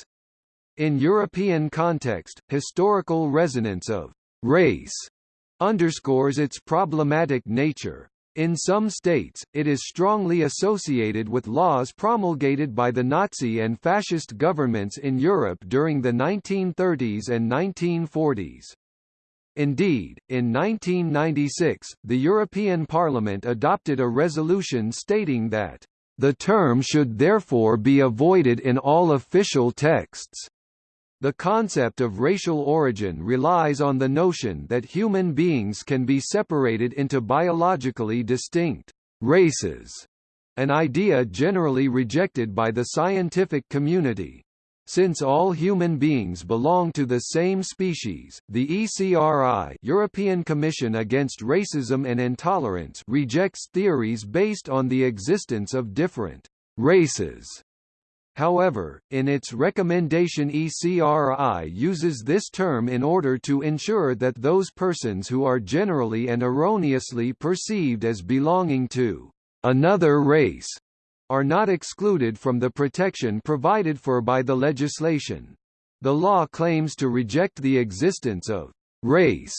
In European context, historical resonance of race underscores its problematic nature. In some states, it is strongly associated with laws promulgated by the Nazi and fascist governments in Europe during the 1930s and 1940s. Indeed, in 1996, the European Parliament adopted a resolution stating that, "...the term should therefore be avoided in all official texts." The concept of racial origin relies on the notion that human beings can be separated into biologically distinct races, an idea generally rejected by the scientific community. Since all human beings belong to the same species, the ECRI European Commission Against Racism and Intolerance rejects theories based on the existence of different races However, in its recommendation ECRI uses this term in order to ensure that those persons who are generally and erroneously perceived as belonging to another race are not excluded from the protection provided for by the legislation. The law claims to reject the existence of race,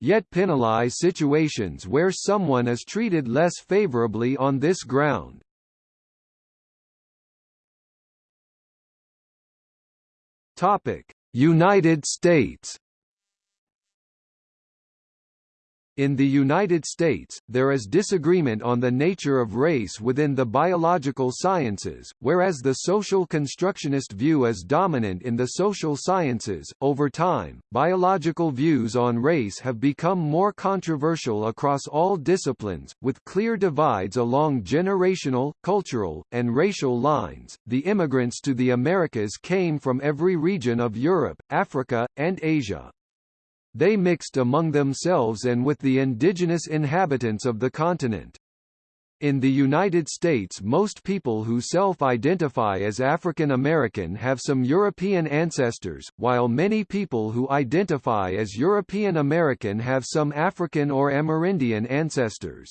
yet penalize situations where someone is treated less favorably on this ground. United States In the United States, there is disagreement on the nature of race within the biological sciences, whereas the social constructionist view is dominant in the social sciences. Over time, biological views on race have become more controversial across all disciplines, with clear divides along generational, cultural, and racial lines. The immigrants to the Americas came from every region of Europe, Africa, and Asia. They mixed among themselves and with the indigenous inhabitants of the continent. In the United States most people who self-identify as African American have some European ancestors, while many people who identify as European American have some African or Amerindian ancestors.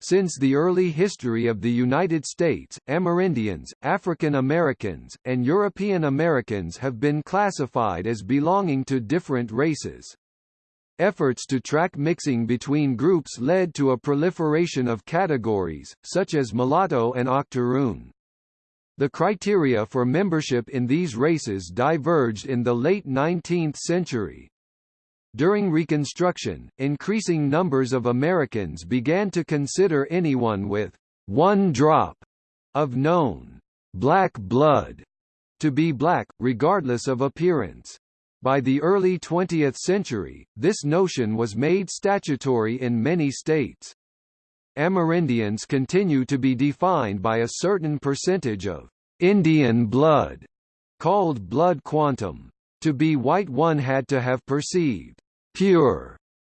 Since the early history of the United States, Amerindians, African Americans, and European Americans have been classified as belonging to different races. Efforts to track mixing between groups led to a proliferation of categories, such as mulatto and octoroon. The criteria for membership in these races diverged in the late 19th century. During Reconstruction, increasing numbers of Americans began to consider anyone with one drop of known black blood to be black, regardless of appearance. By the early 20th century, this notion was made statutory in many states. Amerindians continue to be defined by a certain percentage of Indian blood, called blood quantum. To be white one had to have perceived pure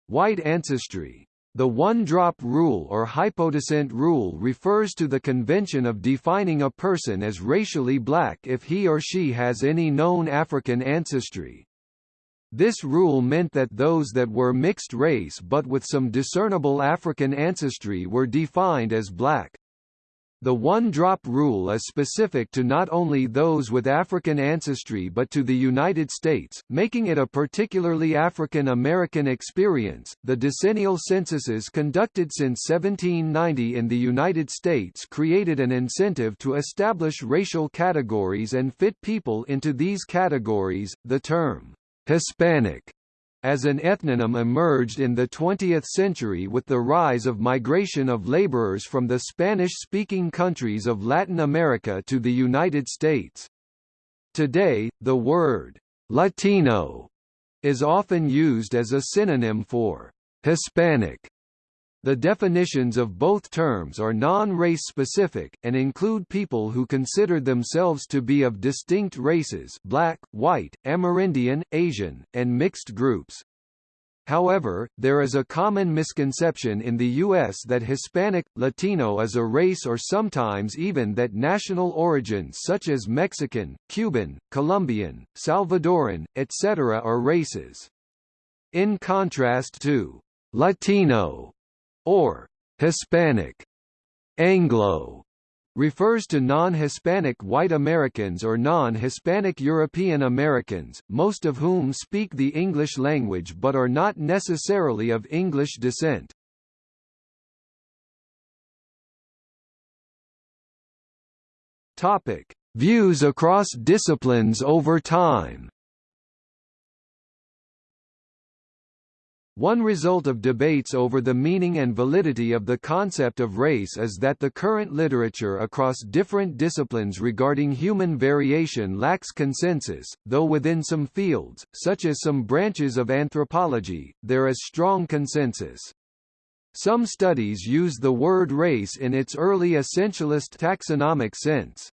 white ancestry. The one-drop rule or hypodescent rule refers to the convention of defining a person as racially black if he or she has any known African ancestry. This rule meant that those that were mixed race but with some discernible African ancestry were defined as black. The one-drop rule is specific to not only those with African ancestry but to the United States, making it a particularly African American experience. The decennial censuses conducted since 1790 in the United States created an incentive to establish racial categories and fit people into these categories. The term Hispanic as an ethnonym emerged in the 20th century with the rise of migration of laborers from the Spanish-speaking countries of Latin America to the United States. Today, the word «Latino» is often used as a synonym for «Hispanic» The definitions of both terms are non-race specific, and include people who consider themselves to be of distinct races black, white, Amerindian, Asian, and mixed groups. However, there is a common misconception in the U.S. that Hispanic, Latino is a race or sometimes even that national origins such as Mexican, Cuban, Colombian, Salvadoran, etc. are races. In contrast to Latino or Hispanic, Anglo refers to non-Hispanic white Americans or non-Hispanic European Americans, most of whom speak the English language but are not necessarily of English descent. Topic: Views across disciplines over time. One result of debates over the meaning and validity of the concept of race is that the current literature across different disciplines regarding human variation lacks consensus, though within some fields, such as some branches of anthropology, there is strong consensus. Some studies use the word race in its early essentialist taxonomic sense.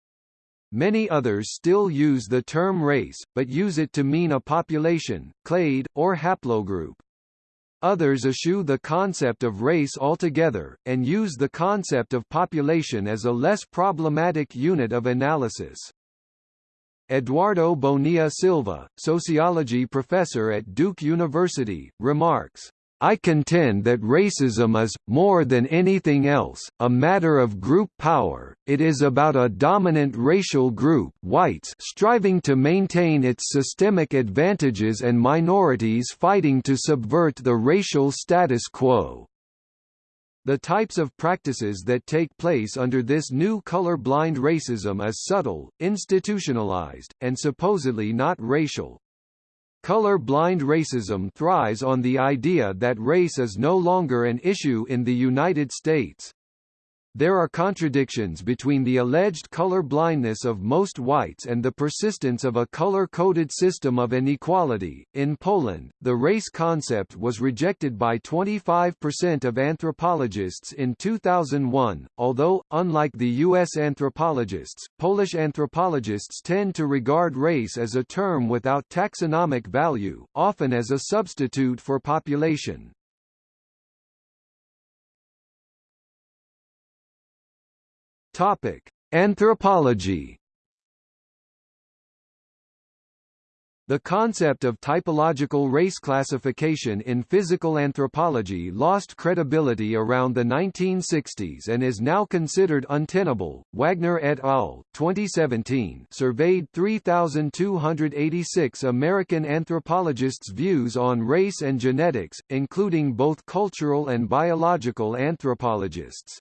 Many others still use the term race, but use it to mean a population, clade, or haplogroup. Others eschew the concept of race altogether, and use the concept of population as a less problematic unit of analysis. Eduardo Bonilla Silva, sociology professor at Duke University, remarks, I contend that racism is, more than anything else, a matter of group power, it is about a dominant racial group whites striving to maintain its systemic advantages and minorities fighting to subvert the racial status quo. The types of practices that take place under this new color-blind racism is subtle, institutionalized, and supposedly not racial. Color-blind racism thrives on the idea that race is no longer an issue in the United States. There are contradictions between the alleged color blindness of most whites and the persistence of a color-coded system of inequality. In Poland, the race concept was rejected by 25% of anthropologists in 2001, although, unlike the U.S. anthropologists, Polish anthropologists tend to regard race as a term without taxonomic value, often as a substitute for population. Topic: Anthropology. The concept of typological race classification in physical anthropology lost credibility around the 1960s and is now considered untenable. Wagner et al. 2017 surveyed 3,286 American anthropologists' views on race and genetics, including both cultural and biological anthropologists.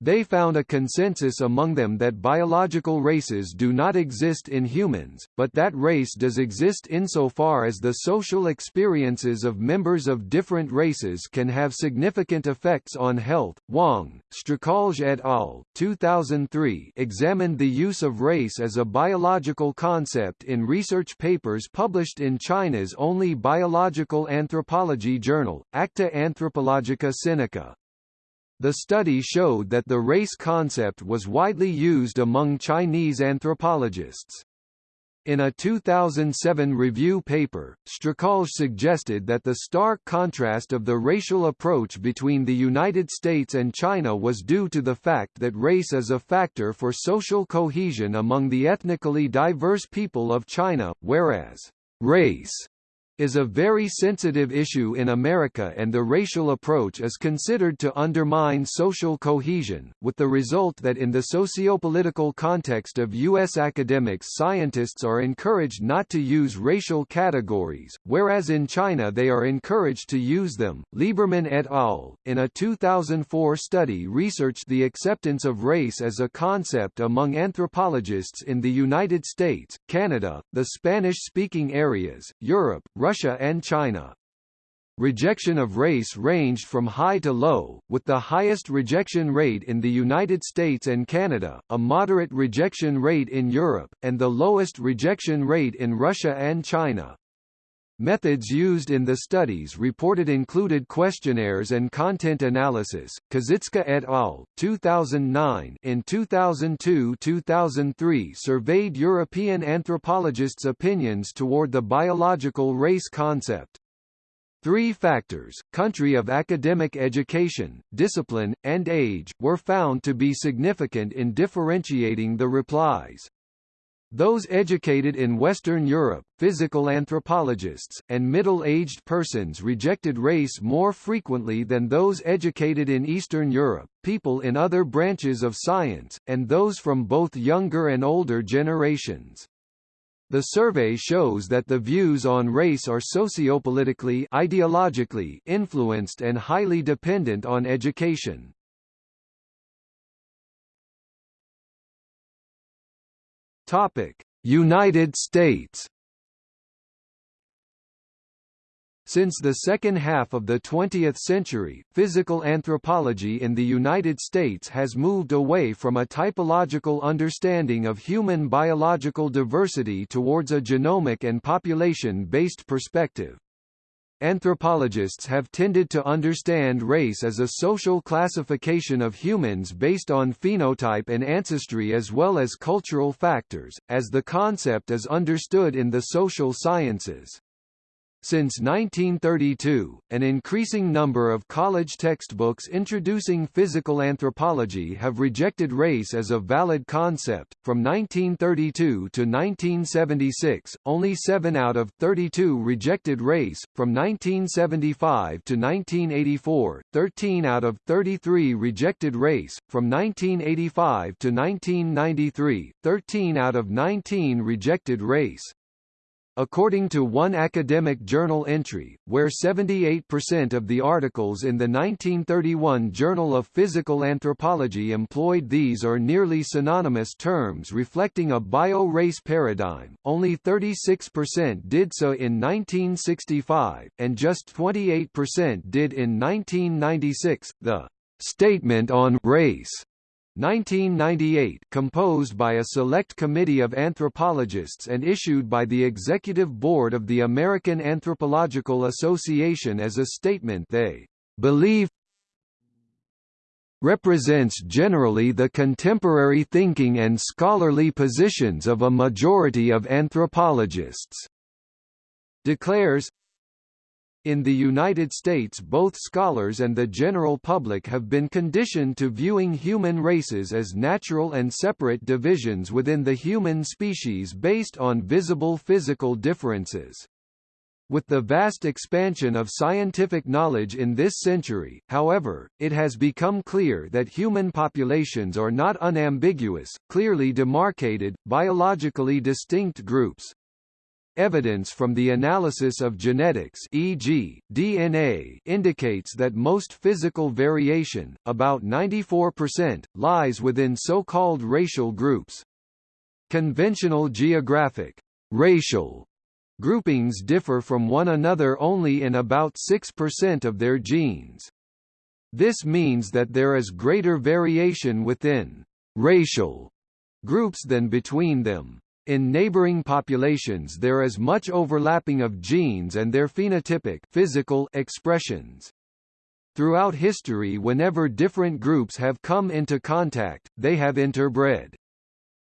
They found a consensus among them that biological races do not exist in humans, but that race does exist insofar as the social experiences of members of different races can have significant effects on health. Wang, Štrkalj et al. 2003 examined the use of race as a biological concept in research papers published in China's only biological anthropology journal, Acta Anthropologica Sinica. The study showed that the race concept was widely used among Chinese anthropologists. In a 2007 review paper, Štrkalj suggested that the stark contrast of the racial approach between the United States and China was due to the fact that race is a factor for social cohesion among the ethnically diverse people of China, whereas race is a very sensitive issue in America and the racial approach is considered to undermine social cohesion, with the result that in the sociopolitical context of U.S. academics scientists are encouraged not to use racial categories, whereas in China they are encouraged to use them. Lieberman et al., in a 2004 study researched the acceptance of race as a concept among anthropologists in the United States, Canada, the Spanish-speaking areas, Europe, Russia and China. Rejection of race ranged from high to low, with the highest rejection rate in the United States and Canada, a moderate rejection rate in Europe, and the lowest rejection rate in Russia and China. Methods used in the studies reported included questionnaires and content analysis. Kaszycka et al. 2009 in 2002-2003 surveyed European anthropologists' opinions toward the biological race concept. Three factors, country of academic education, discipline, and age, were found to be significant in differentiating the replies. Those educated in Western Europe, physical anthropologists, and middle-aged persons rejected race more frequently than those educated in Eastern Europe, people in other branches of science, and those from both younger and older generations. The survey shows that the views on race are sociopolitically ideologically influenced and highly dependent on education. Topic: United States. Since the second half of the 20th century, physical anthropology in the United States has moved away from a typological understanding of human biological diversity towards a genomic and population-based perspective. Anthropologists have tended to understand race as a social classification of humans based on phenotype and ancestry as well as cultural factors, as the concept is understood in the social sciences. Since 1932, an increasing number of college textbooks introducing physical anthropology have rejected race as a valid concept. From 1932 to 1976, only 7 out of 32 rejected race. From 1975 to 1984, 13 out of 33 rejected race. From 1985 to 1993, 13 out of 19 rejected race. According to one academic journal entry, where 78% of the articles in the 1931 Journal of Physical Anthropology employed these or nearly synonymous terms reflecting a bio-race paradigm, only 36% did so in 1965, and just 28% did in 1996. The Statement on Race 1998 composed by a select committee of anthropologists and issued by the Executive Board of the American Anthropological Association as a statement they believe represents generally the contemporary thinking and scholarly positions of a majority of anthropologists declares In the United States both scholars and the general public have been conditioned to viewing human races as natural and separate divisions within the human species based on visible physical differences. With the vast expansion of scientific knowledge in this century, however, it has become clear that human populations are not unambiguous, clearly demarcated, biologically distinct groups, Evidence from the analysis of genetics e.g., DNA indicates that most physical variation, about 94%, lies within so-called racial groups. Conventional geographic racial groupings differ from one another only in about 6% of their genes. This means that there is greater variation within racial groups than between them. In neighboring populations there is much overlapping of genes and their phenotypic physical expressions. Throughout history whenever different groups have come into contact, they have interbred.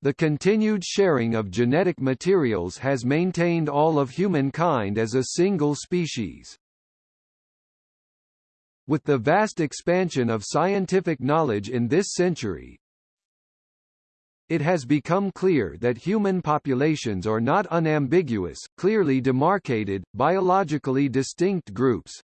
The continued sharing of genetic materials has maintained all of humankind as a single species. With the vast expansion of scientific knowledge in this century, it has become clear that human populations are not unambiguous, clearly demarcated, biologically distinct groups.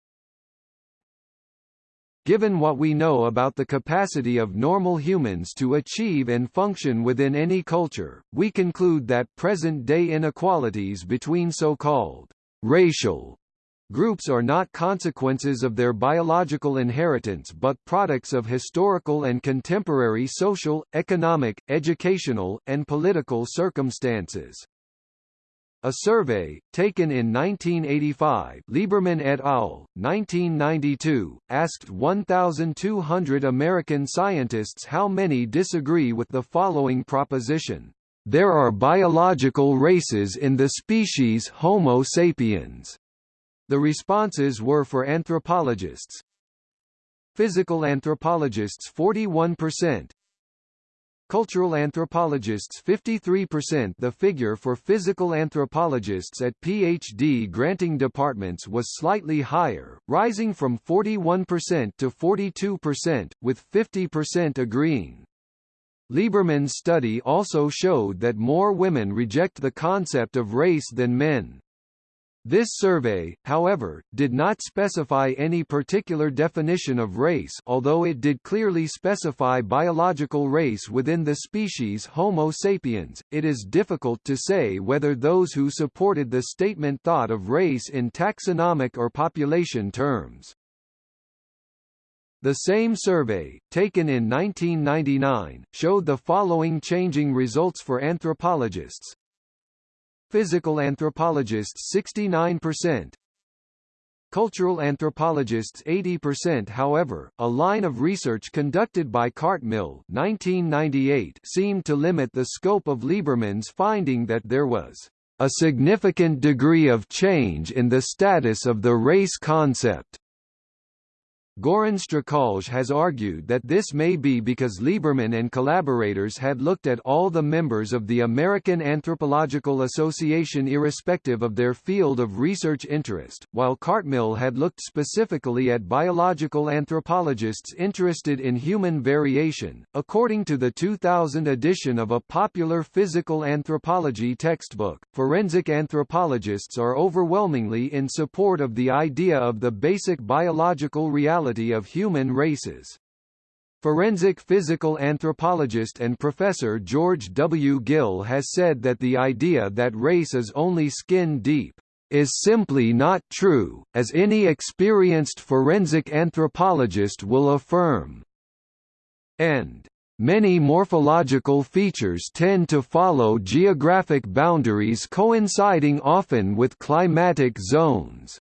Given what we know about the capacity of normal humans to achieve and function within any culture, we conclude that present-day inequalities between so-called racial Groups are not consequences of their biological inheritance but products of historical and contemporary social, economic, educational, and political circumstances. A survey, taken in 1985 Lieberman et al., 1992, asked 1,200 American scientists how many disagree with the following proposition. There are biological races in the species Homo sapiens. The responses were for anthropologists. Physical anthropologists 41%, Cultural anthropologists 53% The figure for physical anthropologists at PhD granting departments was slightly higher, rising from 41% to 42%, with 50% agreeing. Lieberman's study also showed that more women reject the concept of race than men. This survey, however, did not specify any particular definition of race although it did clearly specify biological race within the species Homo sapiens, it is difficult to say whether those who supported the statement thought of race in taxonomic or population terms. The same survey, taken in 1999, showed the following changing results for anthropologists, Physical anthropologists 69%, Cultural anthropologists 80% However, a line of research conducted by Cartmill 1998 seemed to limit the scope of Lieberman's finding that there was a significant degree of change in the status of the race concept. Goran Štrkalj has argued that this may be because Lieberman and collaborators had looked at all the members of the American Anthropological Association irrespective of their field of research interest, while Cartmill had looked specifically at biological anthropologists interested in human variation. According to the 2000 edition of a popular physical anthropology textbook, forensic anthropologists are overwhelmingly in support of the idea of the basic biological reality of human races. Forensic physical anthropologist and professor George W. Gill has said that the idea that race is only skin deep is simply not true, as any experienced forensic anthropologist will affirm. And Many morphological features tend to follow geographic boundaries coinciding often with climatic zones.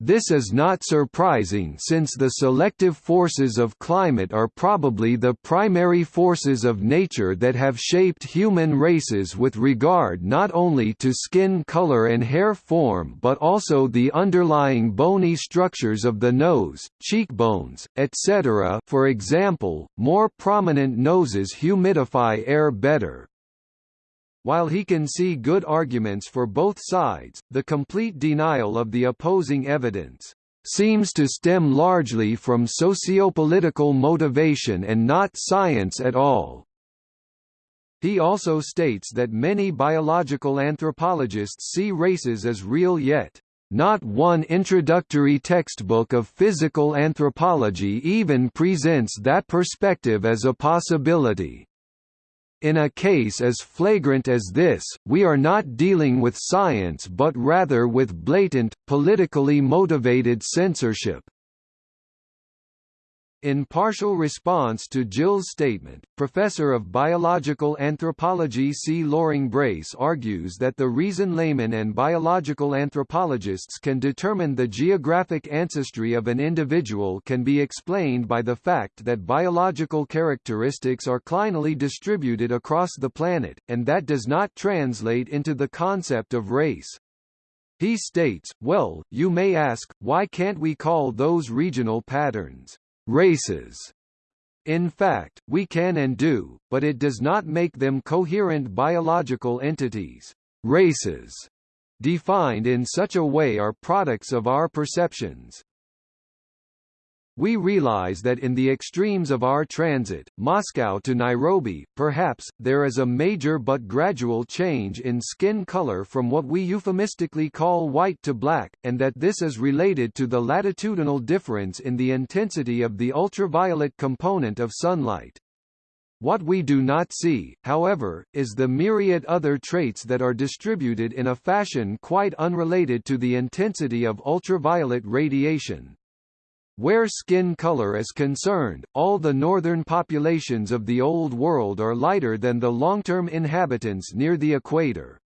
This is not surprising since the selective forces of climate are probably the primary forces of nature that have shaped human races with regard not only to skin color and hair form but also the underlying bony structures of the nose, cheekbones, etc. For example, more prominent noses humidify air better, While he can see good arguments for both sides, the complete denial of the opposing evidence seems to stem largely from sociopolitical motivation and not science at all. He also states that many biological anthropologists see races as real yet, not one introductory textbook of physical anthropology even presents that perspective as a possibility. In a case as flagrant as this, we are not dealing with science but rather with blatant, politically motivated censorship. In partial response to Gill's statement, Professor of Biological Anthropology C. Loring Brace argues that the reason laymen and biological anthropologists can determine the geographic ancestry of an individual can be explained by the fact that biological characteristics are clinally distributed across the planet, and that does not translate into the concept of race. He states, well, you may ask, why can't we call those regional patterns races. In fact, we can and do, but it does not make them coherent biological entities. Races, defined in such a way are products of our perceptions, we realize that in the extremes of our transit, Moscow to Nairobi, perhaps, there is a major but gradual change in skin color from what we euphemistically call white to black, and that this is related to the latitudinal difference in the intensity of the ultraviolet component of sunlight. What we do not see, however, is the myriad other traits that are distributed in a fashion quite unrelated to the intensity of ultraviolet radiation. Where skin color is concerned, all the northern populations of the Old World are lighter than the long-term inhabitants near the equator.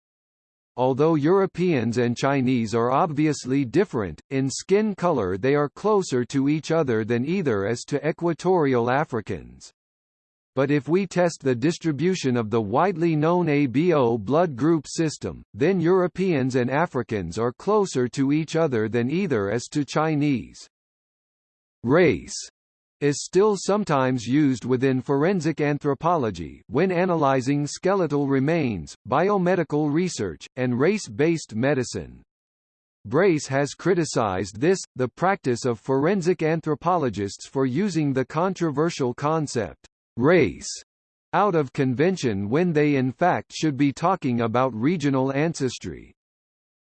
Although Europeans and Chinese are obviously different, in skin color they are closer to each other than either as to equatorial Africans. But if we test the distribution of the widely known ABO blood group system, then Europeans and Africans are closer to each other than either as to Chinese. Race is still sometimes used within forensic anthropology when analyzing skeletal remains, biomedical research, and race-based medicine. Brace has criticized this, the practice of forensic anthropologists for using the controversial concept, race, out of convention when they in fact should be talking about regional ancestry.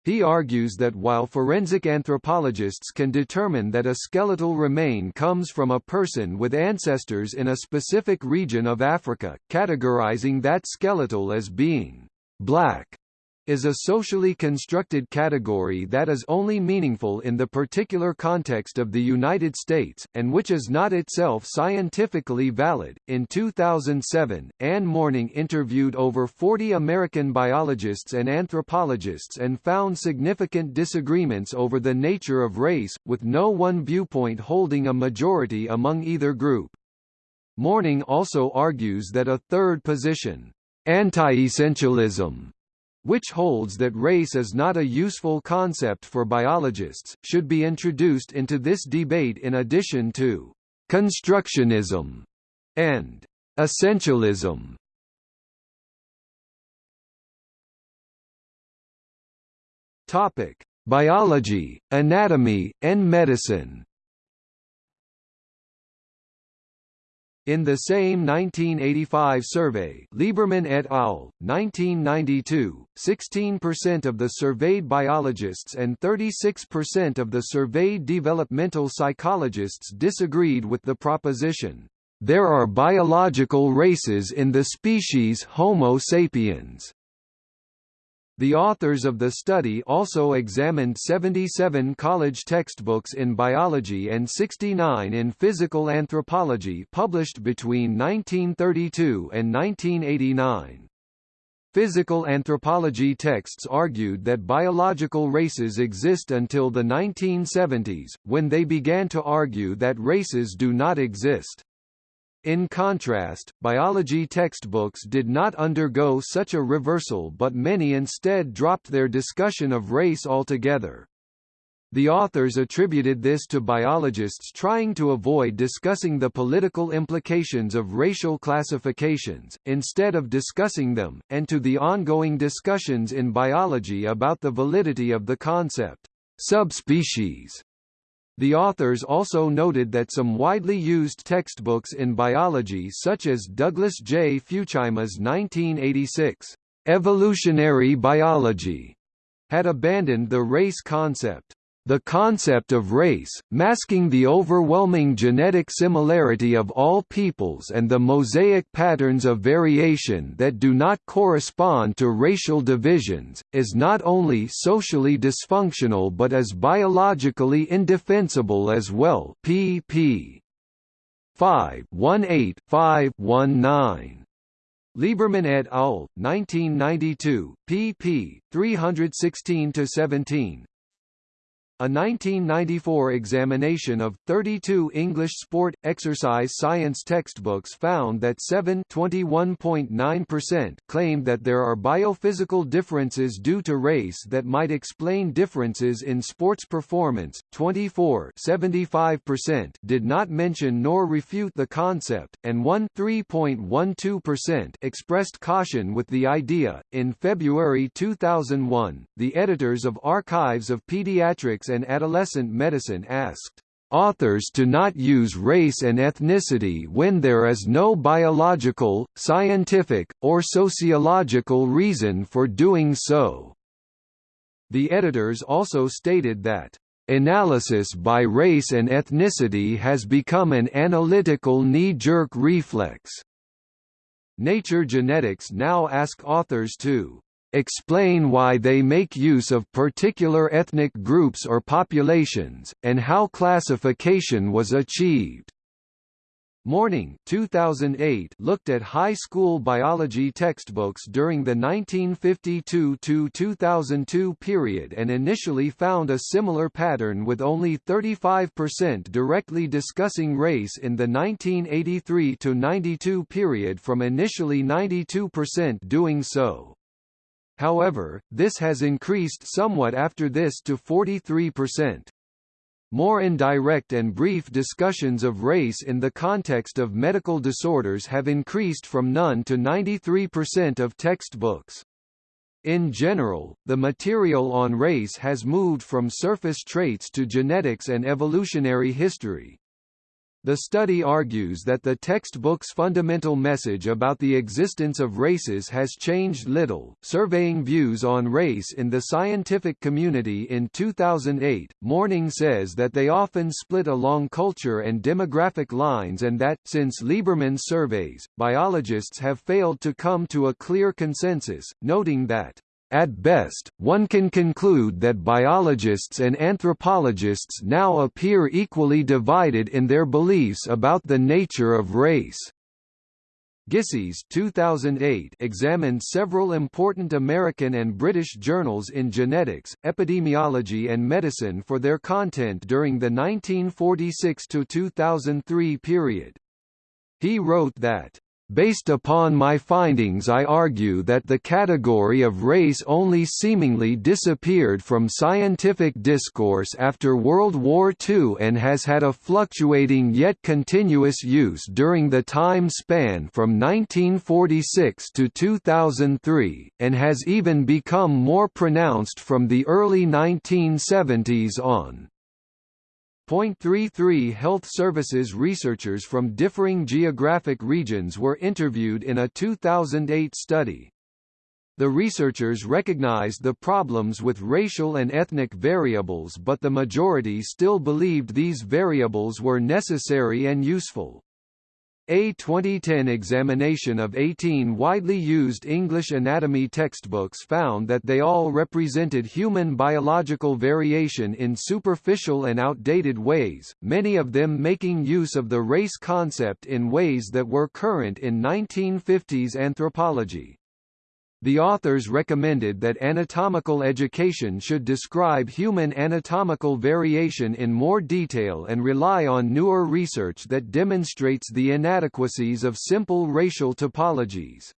He argues that while forensic anthropologists can determine that a skeletal remain comes from a person with ancestors in a specific region of Africa, categorizing that skeletal as being black is a socially constructed category that is only meaningful in the particular context of the United States, and which is not itself scientifically valid. In 2007, Ann Morning interviewed over 40 American biologists and anthropologists and found significant disagreements over the nature of race, with no one viewpoint holding a majority among either group. Morning also argues that a third position, anti-essentialism, which holds that race is not a useful concept for biologists, should be introduced into this debate in addition to constructionism and essentialism. Topic: Biology, anatomy, and medicine. In the same 1985 survey Lieberman et al., 1992, 16% of the surveyed biologists and 36% of the surveyed developmental psychologists disagreed with the proposition, "...there are biological races in the species Homo sapiens." The authors of the study also examined 77 college textbooks in biology and 69 in physical anthropology published between 1932 and 1989. Physical anthropology texts argued that biological races exist until the 1970s, when they began to argue that races do not exist. In contrast, biology textbooks did not undergo such a reversal but many instead dropped their discussion of race altogether. The authors attributed this to biologists trying to avoid discussing the political implications of racial classifications, instead of discussing them, and to the ongoing discussions in biology about the validity of the concept, subspecies. The authors also noted that some widely used textbooks in biology such as Douglas J. Futuyma's 1986, Evolutionary Biology, had abandoned the race concept. The concept of race, masking the overwhelming genetic similarity of all peoples and the mosaic patterns of variation that do not correspond to racial divisions, is not only socially dysfunctional but is biologically indefensible as well pp. 5 519 Lieberman et al., 1992, pp. 316–17, a 1994 examination of 32 English sport, exercise science textbooks found that 7 percent claimed that there are biophysical differences due to race that might explain differences in sports performance, 24 percent did not mention nor refute the concept, and 1 percent expressed caution with the idea. In February 2001, the editors of Archives of Pediatrics and Adolescent Medicine asked authors to not use race and ethnicity when there is no biological, scientific, or sociological reason for doing so. The editors also stated that Analysis by race and ethnicity has become an analytical knee-jerk reflex. Nature Genetics now ask authors to explain why they make use of particular ethnic groups or populations, and how classification was achieved. Morning 2008 looked at high school biology textbooks during the 1952–2002 period and initially found a similar pattern with only 35% directly discussing race in the 1983–92 period from initially 92% doing so. However, this has increased somewhat after this to 43%. More indirect and brief discussions of race in the context of medical disorders have increased from none to 93% of textbooks. In general, the material on race has moved from surface traits to genetics and evolutionary history. The study argues that the textbook's fundamental message about the existence of races has changed little. Surveying views on race in the scientific community in 2008, Morning says that they often split along culture and demographic lines and that, since Lieberman's surveys, biologists have failed to come to a clear consensus, noting that at best, one can conclude that biologists and anthropologists now appear equally divided in their beliefs about the nature of race. Gissis 2008 examined several important American and British journals in genetics, epidemiology and medicine for their content during the 1946–2003 period. He wrote that Based upon my findings I argue that the category of race only seemingly disappeared from scientific discourse after World War II and has had a fluctuating yet continuous use during the time span from 1946 to 2003, and has even become more pronounced from the early 1970s on. Point three three Health Services researchers from differing geographic regions were interviewed in a 2008 study. The researchers recognized the problems with racial and ethnic variables but the majority still believed these variables were necessary and useful. A 2010 examination of 18 widely used English anatomy textbooks found that they all represented human biological variation in superficial and outdated ways, many of them making use of the race concept in ways that were current in 1950s anthropology. The authors recommended that anatomical education should describe human anatomical variation in more detail and rely on newer research that demonstrates the inadequacies of simple racial topologies.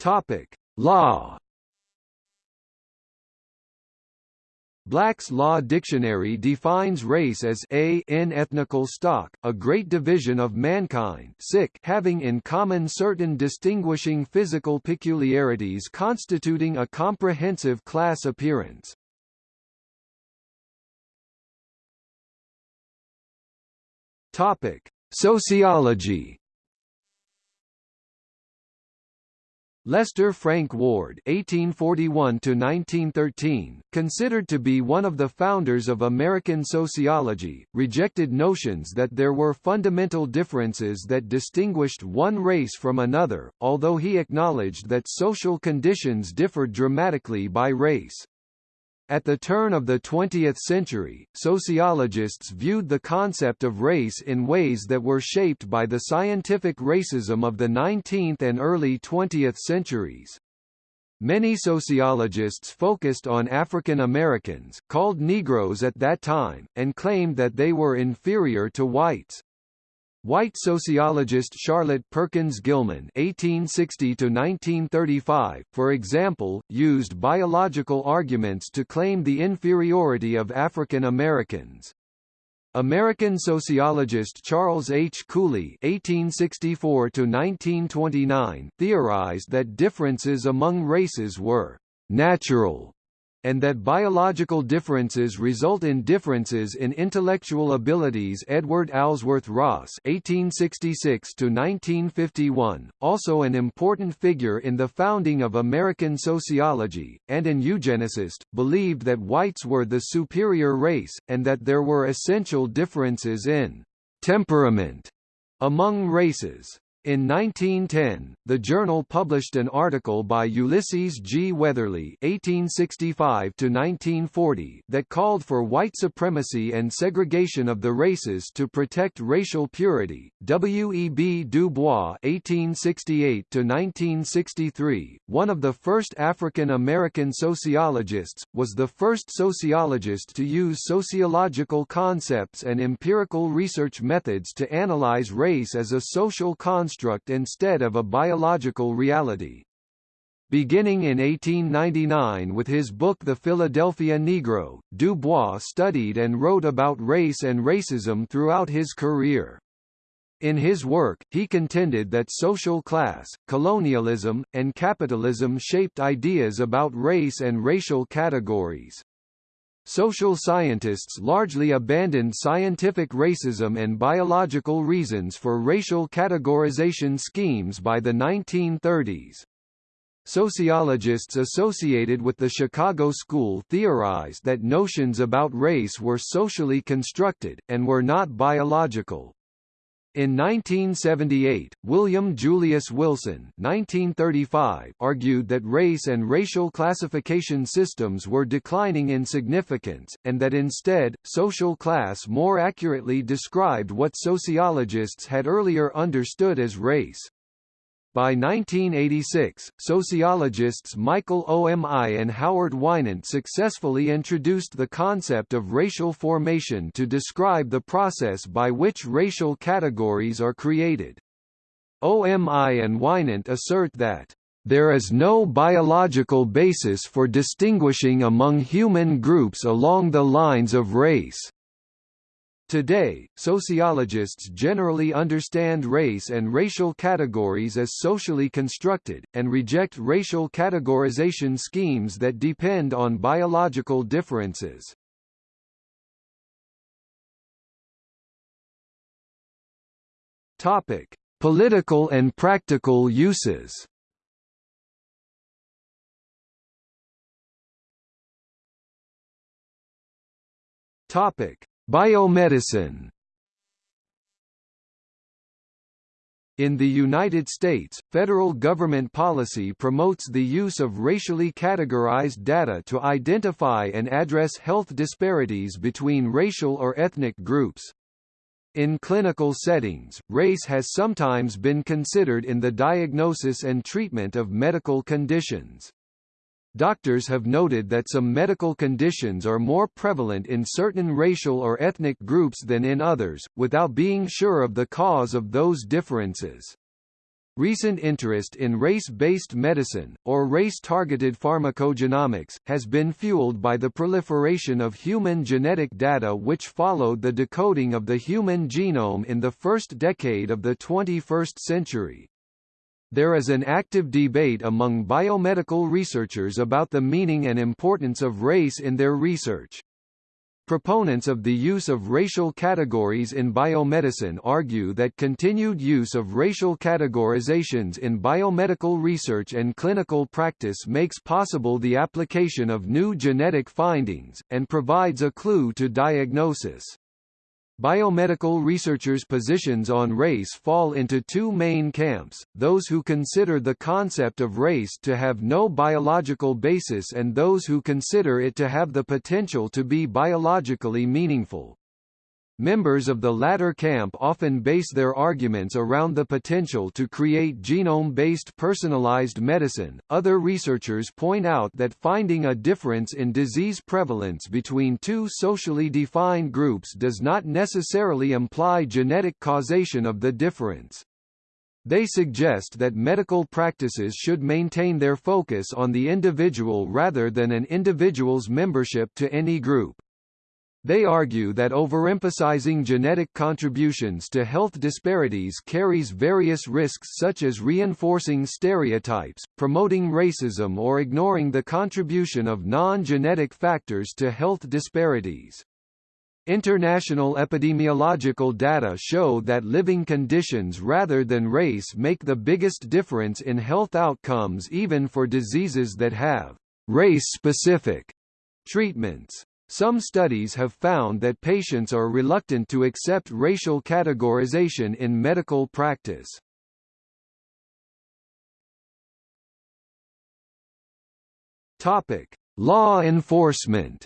Topic: Law Black's Law Dictionary defines race as a in ethnical stock, a great division of mankind sic having in common certain distinguishing physical peculiarities constituting a comprehensive class appearance. Topic: Sociology Lester Frank Ward (1841–1913), considered to be one of the founders of American sociology, rejected notions that there were fundamental differences that distinguished one race from another, although he acknowledged that social conditions differed dramatically by race. At the turn of the 20th century, sociologists viewed the concept of race in ways that were shaped by the scientific racism of the 19th and early 20th centuries. Many sociologists focused on African Americans, called Negroes at that time, and claimed that they were inferior to whites. White sociologist Charlotte Perkins Gilman (1860–1935), for example, used biological arguments to claim the inferiority of African Americans. American sociologist Charles H. Cooley (1864–1929) theorized that differences among races were natural and that biological differences result in differences in intellectual abilities Edward Alsworth Ross (1866–1951), also an important figure in the founding of American sociology, and an eugenicist, believed that whites were the superior race, and that there were essential differences in temperament among races. In 1910, the journal published an article by Ulysses G. Weatherly (1865–1940) that called for white supremacy and segregation of the races to protect racial purity. W. E. B. Du Bois (1868–1963), one of the first African American sociologists, was the first sociologist to use sociological concepts and empirical research methods to analyze race as a social concept construct instead of a biological reality. Beginning in 1899 with his book The Philadelphia Negro, Du Bois studied and wrote about race and racism throughout his career. In his work, he contended that social class, colonialism, and capitalism shaped ideas about race and racial categories. Social scientists largely abandoned scientific racism and biological reasons for racial categorization schemes by the 1930s. Sociologists associated with the Chicago School theorized that notions about race were socially constructed, and were not biological. In 1978, William Julius Wilson 1935 argued that race and racial classification systems were declining in significance, and that instead, social class more accurately described what sociologists had earlier understood as race. By 1986, sociologists Michael Omi and Howard Winant successfully introduced the concept of racial formation to describe the process by which racial categories are created. OMI and Winant assert that there is no biological basis for distinguishing among human groups along the lines of race. Today, sociologists generally understand race and racial categories as socially constructed, and reject racial categorization schemes that depend on biological differences. Topic: Political and practical uses. Topic: Biomedicine In the United States, federal government policy promotes the use of racially categorized data to identify and address health disparities between racial or ethnic groups. In clinical settings, race has sometimes been considered in the diagnosis and treatment of medical conditions. Doctors have noted that some medical conditions are more prevalent in certain racial or ethnic groups than in others, without being sure of the cause of those differences. Recent interest in race-based medicine, or race-targeted pharmacogenomics, has been fueled by the proliferation of human genetic data which followed the decoding of the human genome in the first decade of the 21st century. There is an active debate among biomedical researchers about the meaning and importance of race in their research. Proponents of the use of racial categories in biomedicine argue that continued use of racial categorizations in biomedical research and clinical practice makes possible the application of new genetic findings, and provides a clue to diagnosis. Biomedical researchers' positions on race fall into two main camps, those who consider the concept of race to have no biological basis and those who consider it to have the potential to be biologically meaningful. Members of the latter camp often base their arguments around the potential to create genome-based personalized medicine. Other researchers point out that finding a difference in disease prevalence between two socially defined groups does not necessarily imply genetic causation of the difference. They suggest that medical practices should maintain their focus on the individual rather than an individual's membership to any group. They argue that overemphasizing genetic contributions to health disparities carries various risks such as reinforcing stereotypes, promoting racism or ignoring the contribution of non-genetic factors to health disparities. International epidemiological data show that living conditions rather than race make the biggest difference in health outcomes even for diseases that have race-specific treatments. Some studies have found that patients are reluctant to accept racial categorization in medical practice. Topic: Law enforcement.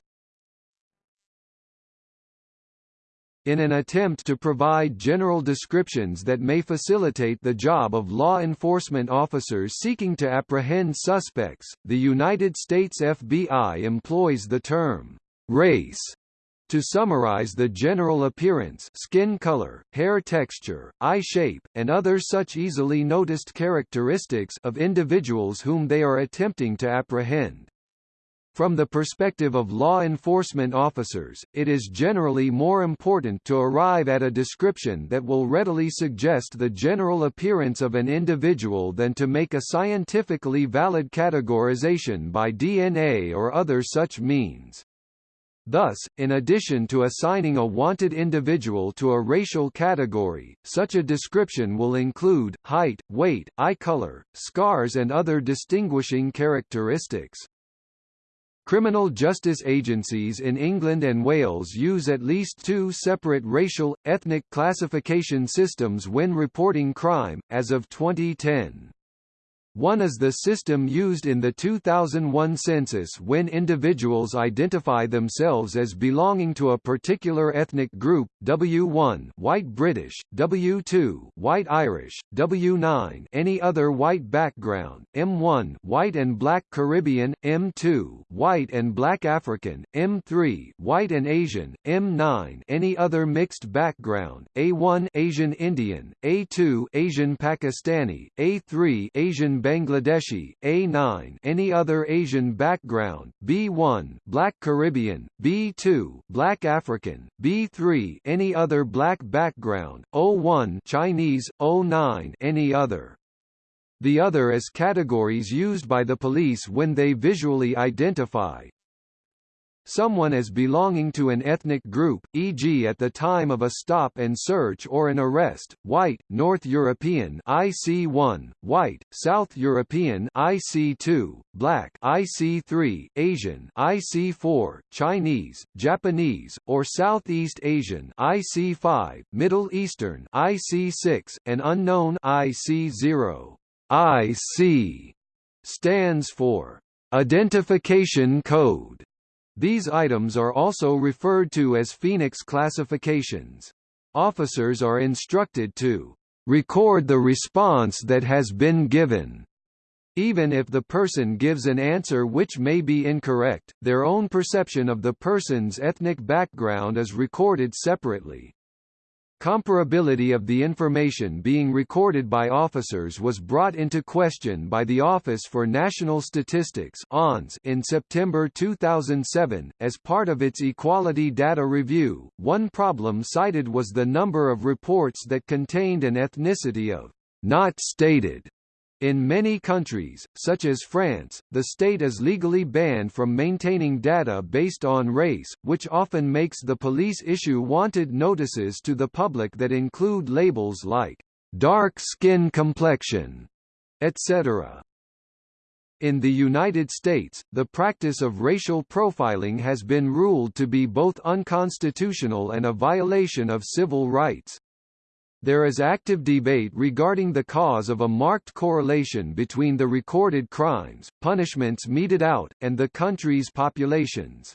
In an attempt to provide general descriptions that may facilitate the job of law enforcement officers seeking to apprehend suspects, the United States FBI employs the term race to summarize the general appearance skin color, hair texture, eye shape, and other such easily noticed characteristics of individuals whom they are attempting to apprehend. From the perspective of law enforcement officers, it is generally more important to arrive at a description that will readily suggest the general appearance of an individual than to make a scientifically valid categorization by DNA or other such means. Thus, in addition to assigning a wanted individual to a racial category, such a description will include, height, weight, eye color, scars and other distinguishing characteristics. Criminal justice agencies in England and Wales use at least two separate racial, ethnic classification systems when reporting crime, as of 2010. One is the system used in the 2001 census when individuals identify themselves as belonging to a particular ethnic group, W1 white British, W2 white Irish, W9 any other white background, M1 white and black Caribbean, M2 white and black African, M3 white and Asian, M9 any other mixed background, A1 Asian Indian, A2 Asian Pakistani, A3 Asian Bangladeshi, A9 any other Asian background, B1 Black Caribbean, B2 Black African, B3 any other black background, O1 Chinese, O9 any other. The other is categories used by the police when they visually identify, someone as belonging to an ethnic group, e.g. at the time of a stop and search or an arrest, white, North European IC1, white, South European IC2, black IC3, Asian IC4, Chinese, Japanese, or Southeast Asian IC5, Middle Eastern IC6, and unknown IC0. IC stands for Identification Code these items are also referred to as Phoenix classifications. Officers are instructed to record the response that has been given. Even if the person gives an answer which may be incorrect, their own perception of the person's ethnic background is recorded separately. Comparability of the information being recorded by officers was brought into question by the Office for National Statistics in September 2007. As part of its equality data review, one problem cited was the number of reports that contained an ethnicity of not stated in many countries, such as France, the state is legally banned from maintaining data based on race, which often makes the police issue wanted notices to the public that include labels like dark skin complexion, etc. In the United States, the practice of racial profiling has been ruled to be both unconstitutional and a violation of civil rights. There is active debate regarding the cause of a marked correlation between the recorded crimes, punishments meted out, and the country's populations.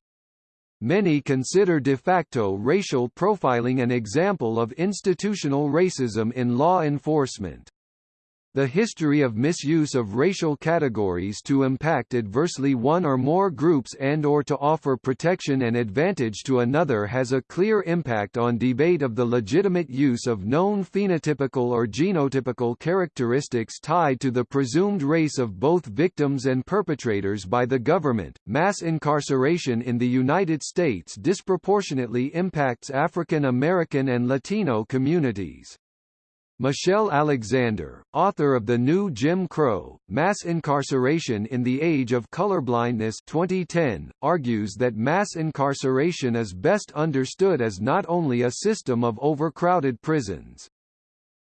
Many consider de facto racial profiling an example of institutional racism in law enforcement. The history of misuse of racial categories to impact adversely one or more groups and or to offer protection and advantage to another has a clear impact on debate of the legitimate use of known phenotypical or genotypical characteristics tied to the presumed race of both victims and perpetrators by the government. Mass incarceration in the United States disproportionately impacts African American and Latino communities. Michelle Alexander, author of The New Jim Crow, Mass Incarceration in the Age of Colorblindness 2010, argues that mass incarceration is best understood as not only a system of overcrowded prisons.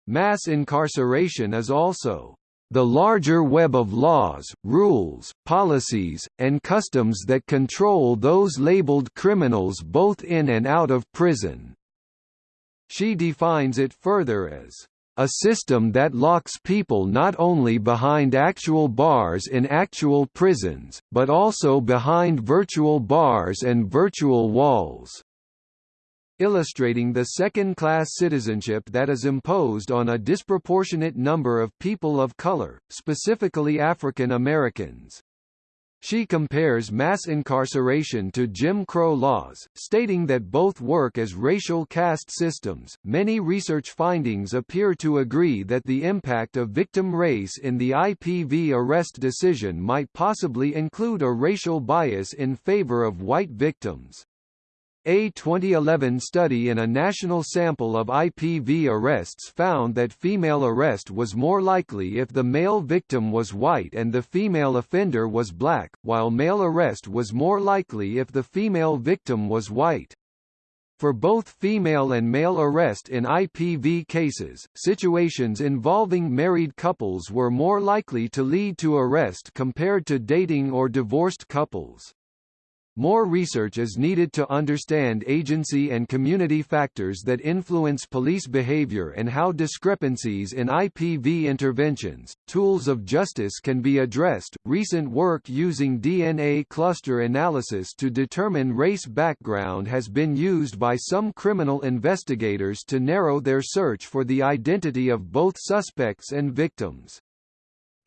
Mass incarceration is also the larger web of laws, rules, policies, and customs that control those labeled criminals both in and out of prison. She defines it further as a system that locks people not only behind actual bars in actual prisons, but also behind virtual bars and virtual walls illustrating the second-class citizenship that is imposed on a disproportionate number of people of color, specifically African Americans. She compares mass incarceration to Jim Crow laws, stating that both work as racial caste systems. Many research findings appear to agree that the impact of victim race in the IPV arrest decision might possibly include a racial bias in favor of white victims. A 2011 study in a national sample of IPV arrests found that female arrest was more likely if the male victim was white and the female offender was black, while male arrest was more likely if the female victim was white. For both female and male arrest in IPV cases, situations involving married couples were more likely to lead to arrest compared to dating or divorced couples. More research is needed to understand agency and community factors that influence police behavior and how discrepancies in IPV interventions, tools of justice can be addressed. Recent work using DNA cluster analysis to determine race background has been used by some criminal investigators to narrow their search for the identity of both suspects and victims.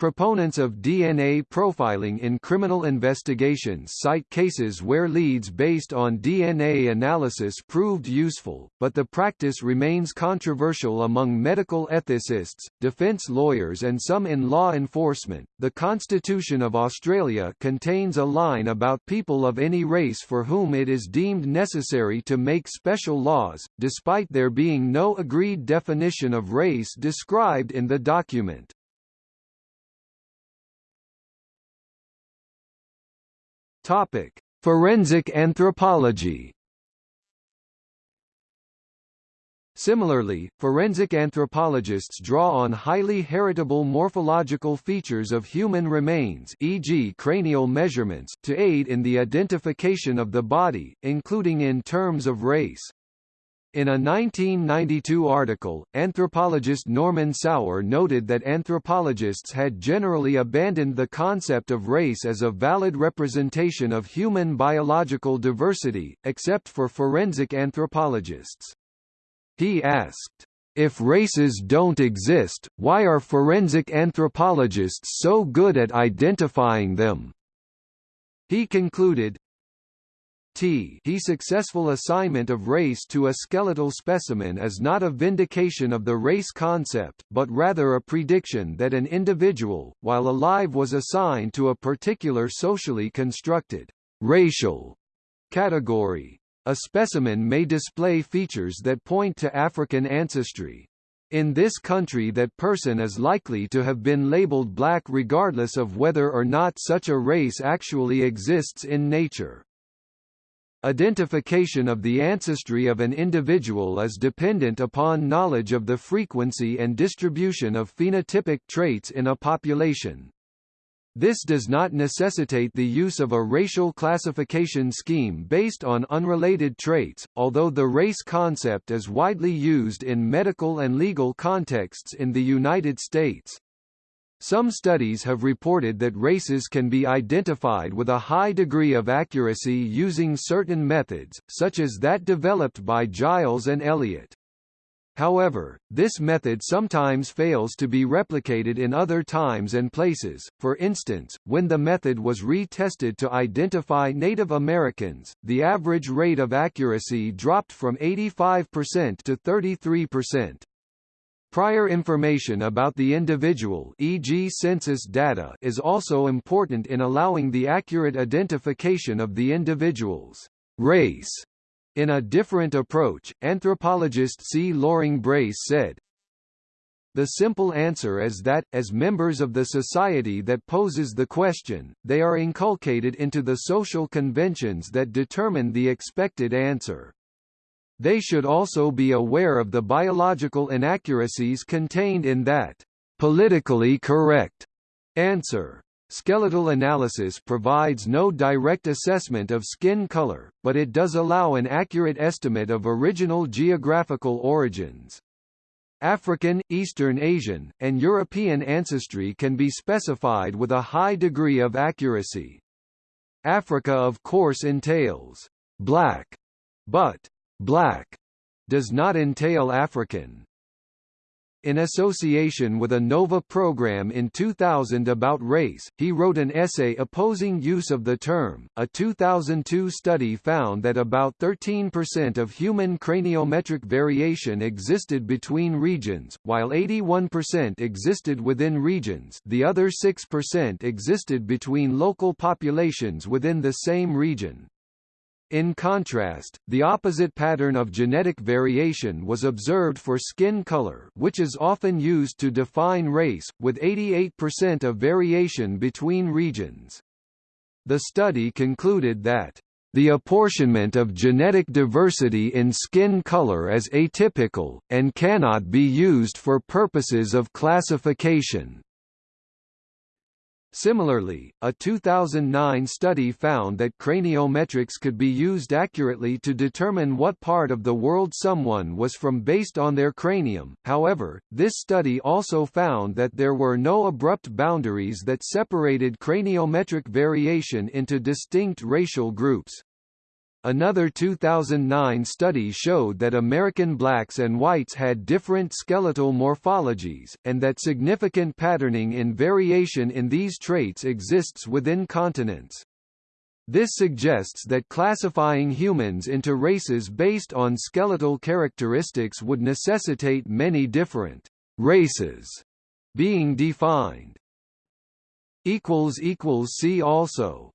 Proponents of DNA profiling in criminal investigations cite cases where leads based on DNA analysis proved useful, but the practice remains controversial among medical ethicists, defense lawyers, and some in law enforcement. The Constitution of Australia contains a line about people of any race for whom it is deemed necessary to make special laws, despite there being no agreed definition of race described in the document. Topic: Forensic anthropology. Similarly, forensic anthropologists draw on highly heritable morphological features of human remains e.g. cranial measurements to aid in the identification of the body, including in terms of race. In a 1992 article, anthropologist Norman Sauer noted that anthropologists had generally abandoned the concept of race as a valid representation of human biological diversity, except for forensic anthropologists. He asked, if races don't exist, why are forensic anthropologists so good at identifying them? He concluded, t he successful assignment of race to a skeletal specimen is not a vindication of the race concept, but rather a prediction that an individual, while alive was assigned to a particular socially constructed racial category. A specimen may display features that point to African ancestry. In this country that person is likely to have been labeled black regardless of whether or not such a race actually exists in nature. Identification of the ancestry of an individual is dependent upon knowledge of the frequency and distribution of phenotypic traits in a population. This does not necessitate the use of a racial classification scheme based on unrelated traits, although the race concept is widely used in medical and legal contexts in the United States. Some studies have reported that races can be identified with a high degree of accuracy using certain methods, such as that developed by Giles and Elliott. However, this method sometimes fails to be replicated in other times and places, for instance, when the method was retested to identify Native Americans, the average rate of accuracy dropped from 85% to 33%. Prior information about the individual e.g. census data is also important in allowing the accurate identification of the individual's race. In a different approach, anthropologist C. Loring Brace said, the simple answer is that, as members of the society that poses the question, they are inculcated into the social conventions that determine the expected answer. They should also be aware of the biological inaccuracies contained in that politically correct answer. Skeletal analysis provides no direct assessment of skin color, but it does allow an accurate estimate of original geographical origins. African, Eastern Asian, and European ancestry can be specified with a high degree of accuracy. Africa of course entails black, but black does not entail African. In association with a NOVA program in 2000 about race, he wrote an essay opposing use of the term. A 2002 study found that about 13% of human craniometric variation existed between regions, while 81% existed within regions. The other 6% existed between local populations within the same region. In contrast, the opposite pattern of genetic variation was observed for skin color which is often used to define race, with 88% of variation between regions. The study concluded that the apportionment of genetic diversity in skin color is atypical, and cannot be used for purposes of classification. Similarly, a 2009 study found that craniometrics could be used accurately to determine what part of the world someone was from based on their cranium, however, this study also found that there were no abrupt boundaries that separated craniometric variation into distinct racial groups. Another 2009 study showed that American blacks and whites had different skeletal morphologies, and that significant patterning in variation in these traits exists within continents. This suggests that classifying humans into races based on skeletal characteristics would necessitate many different races being defined. See also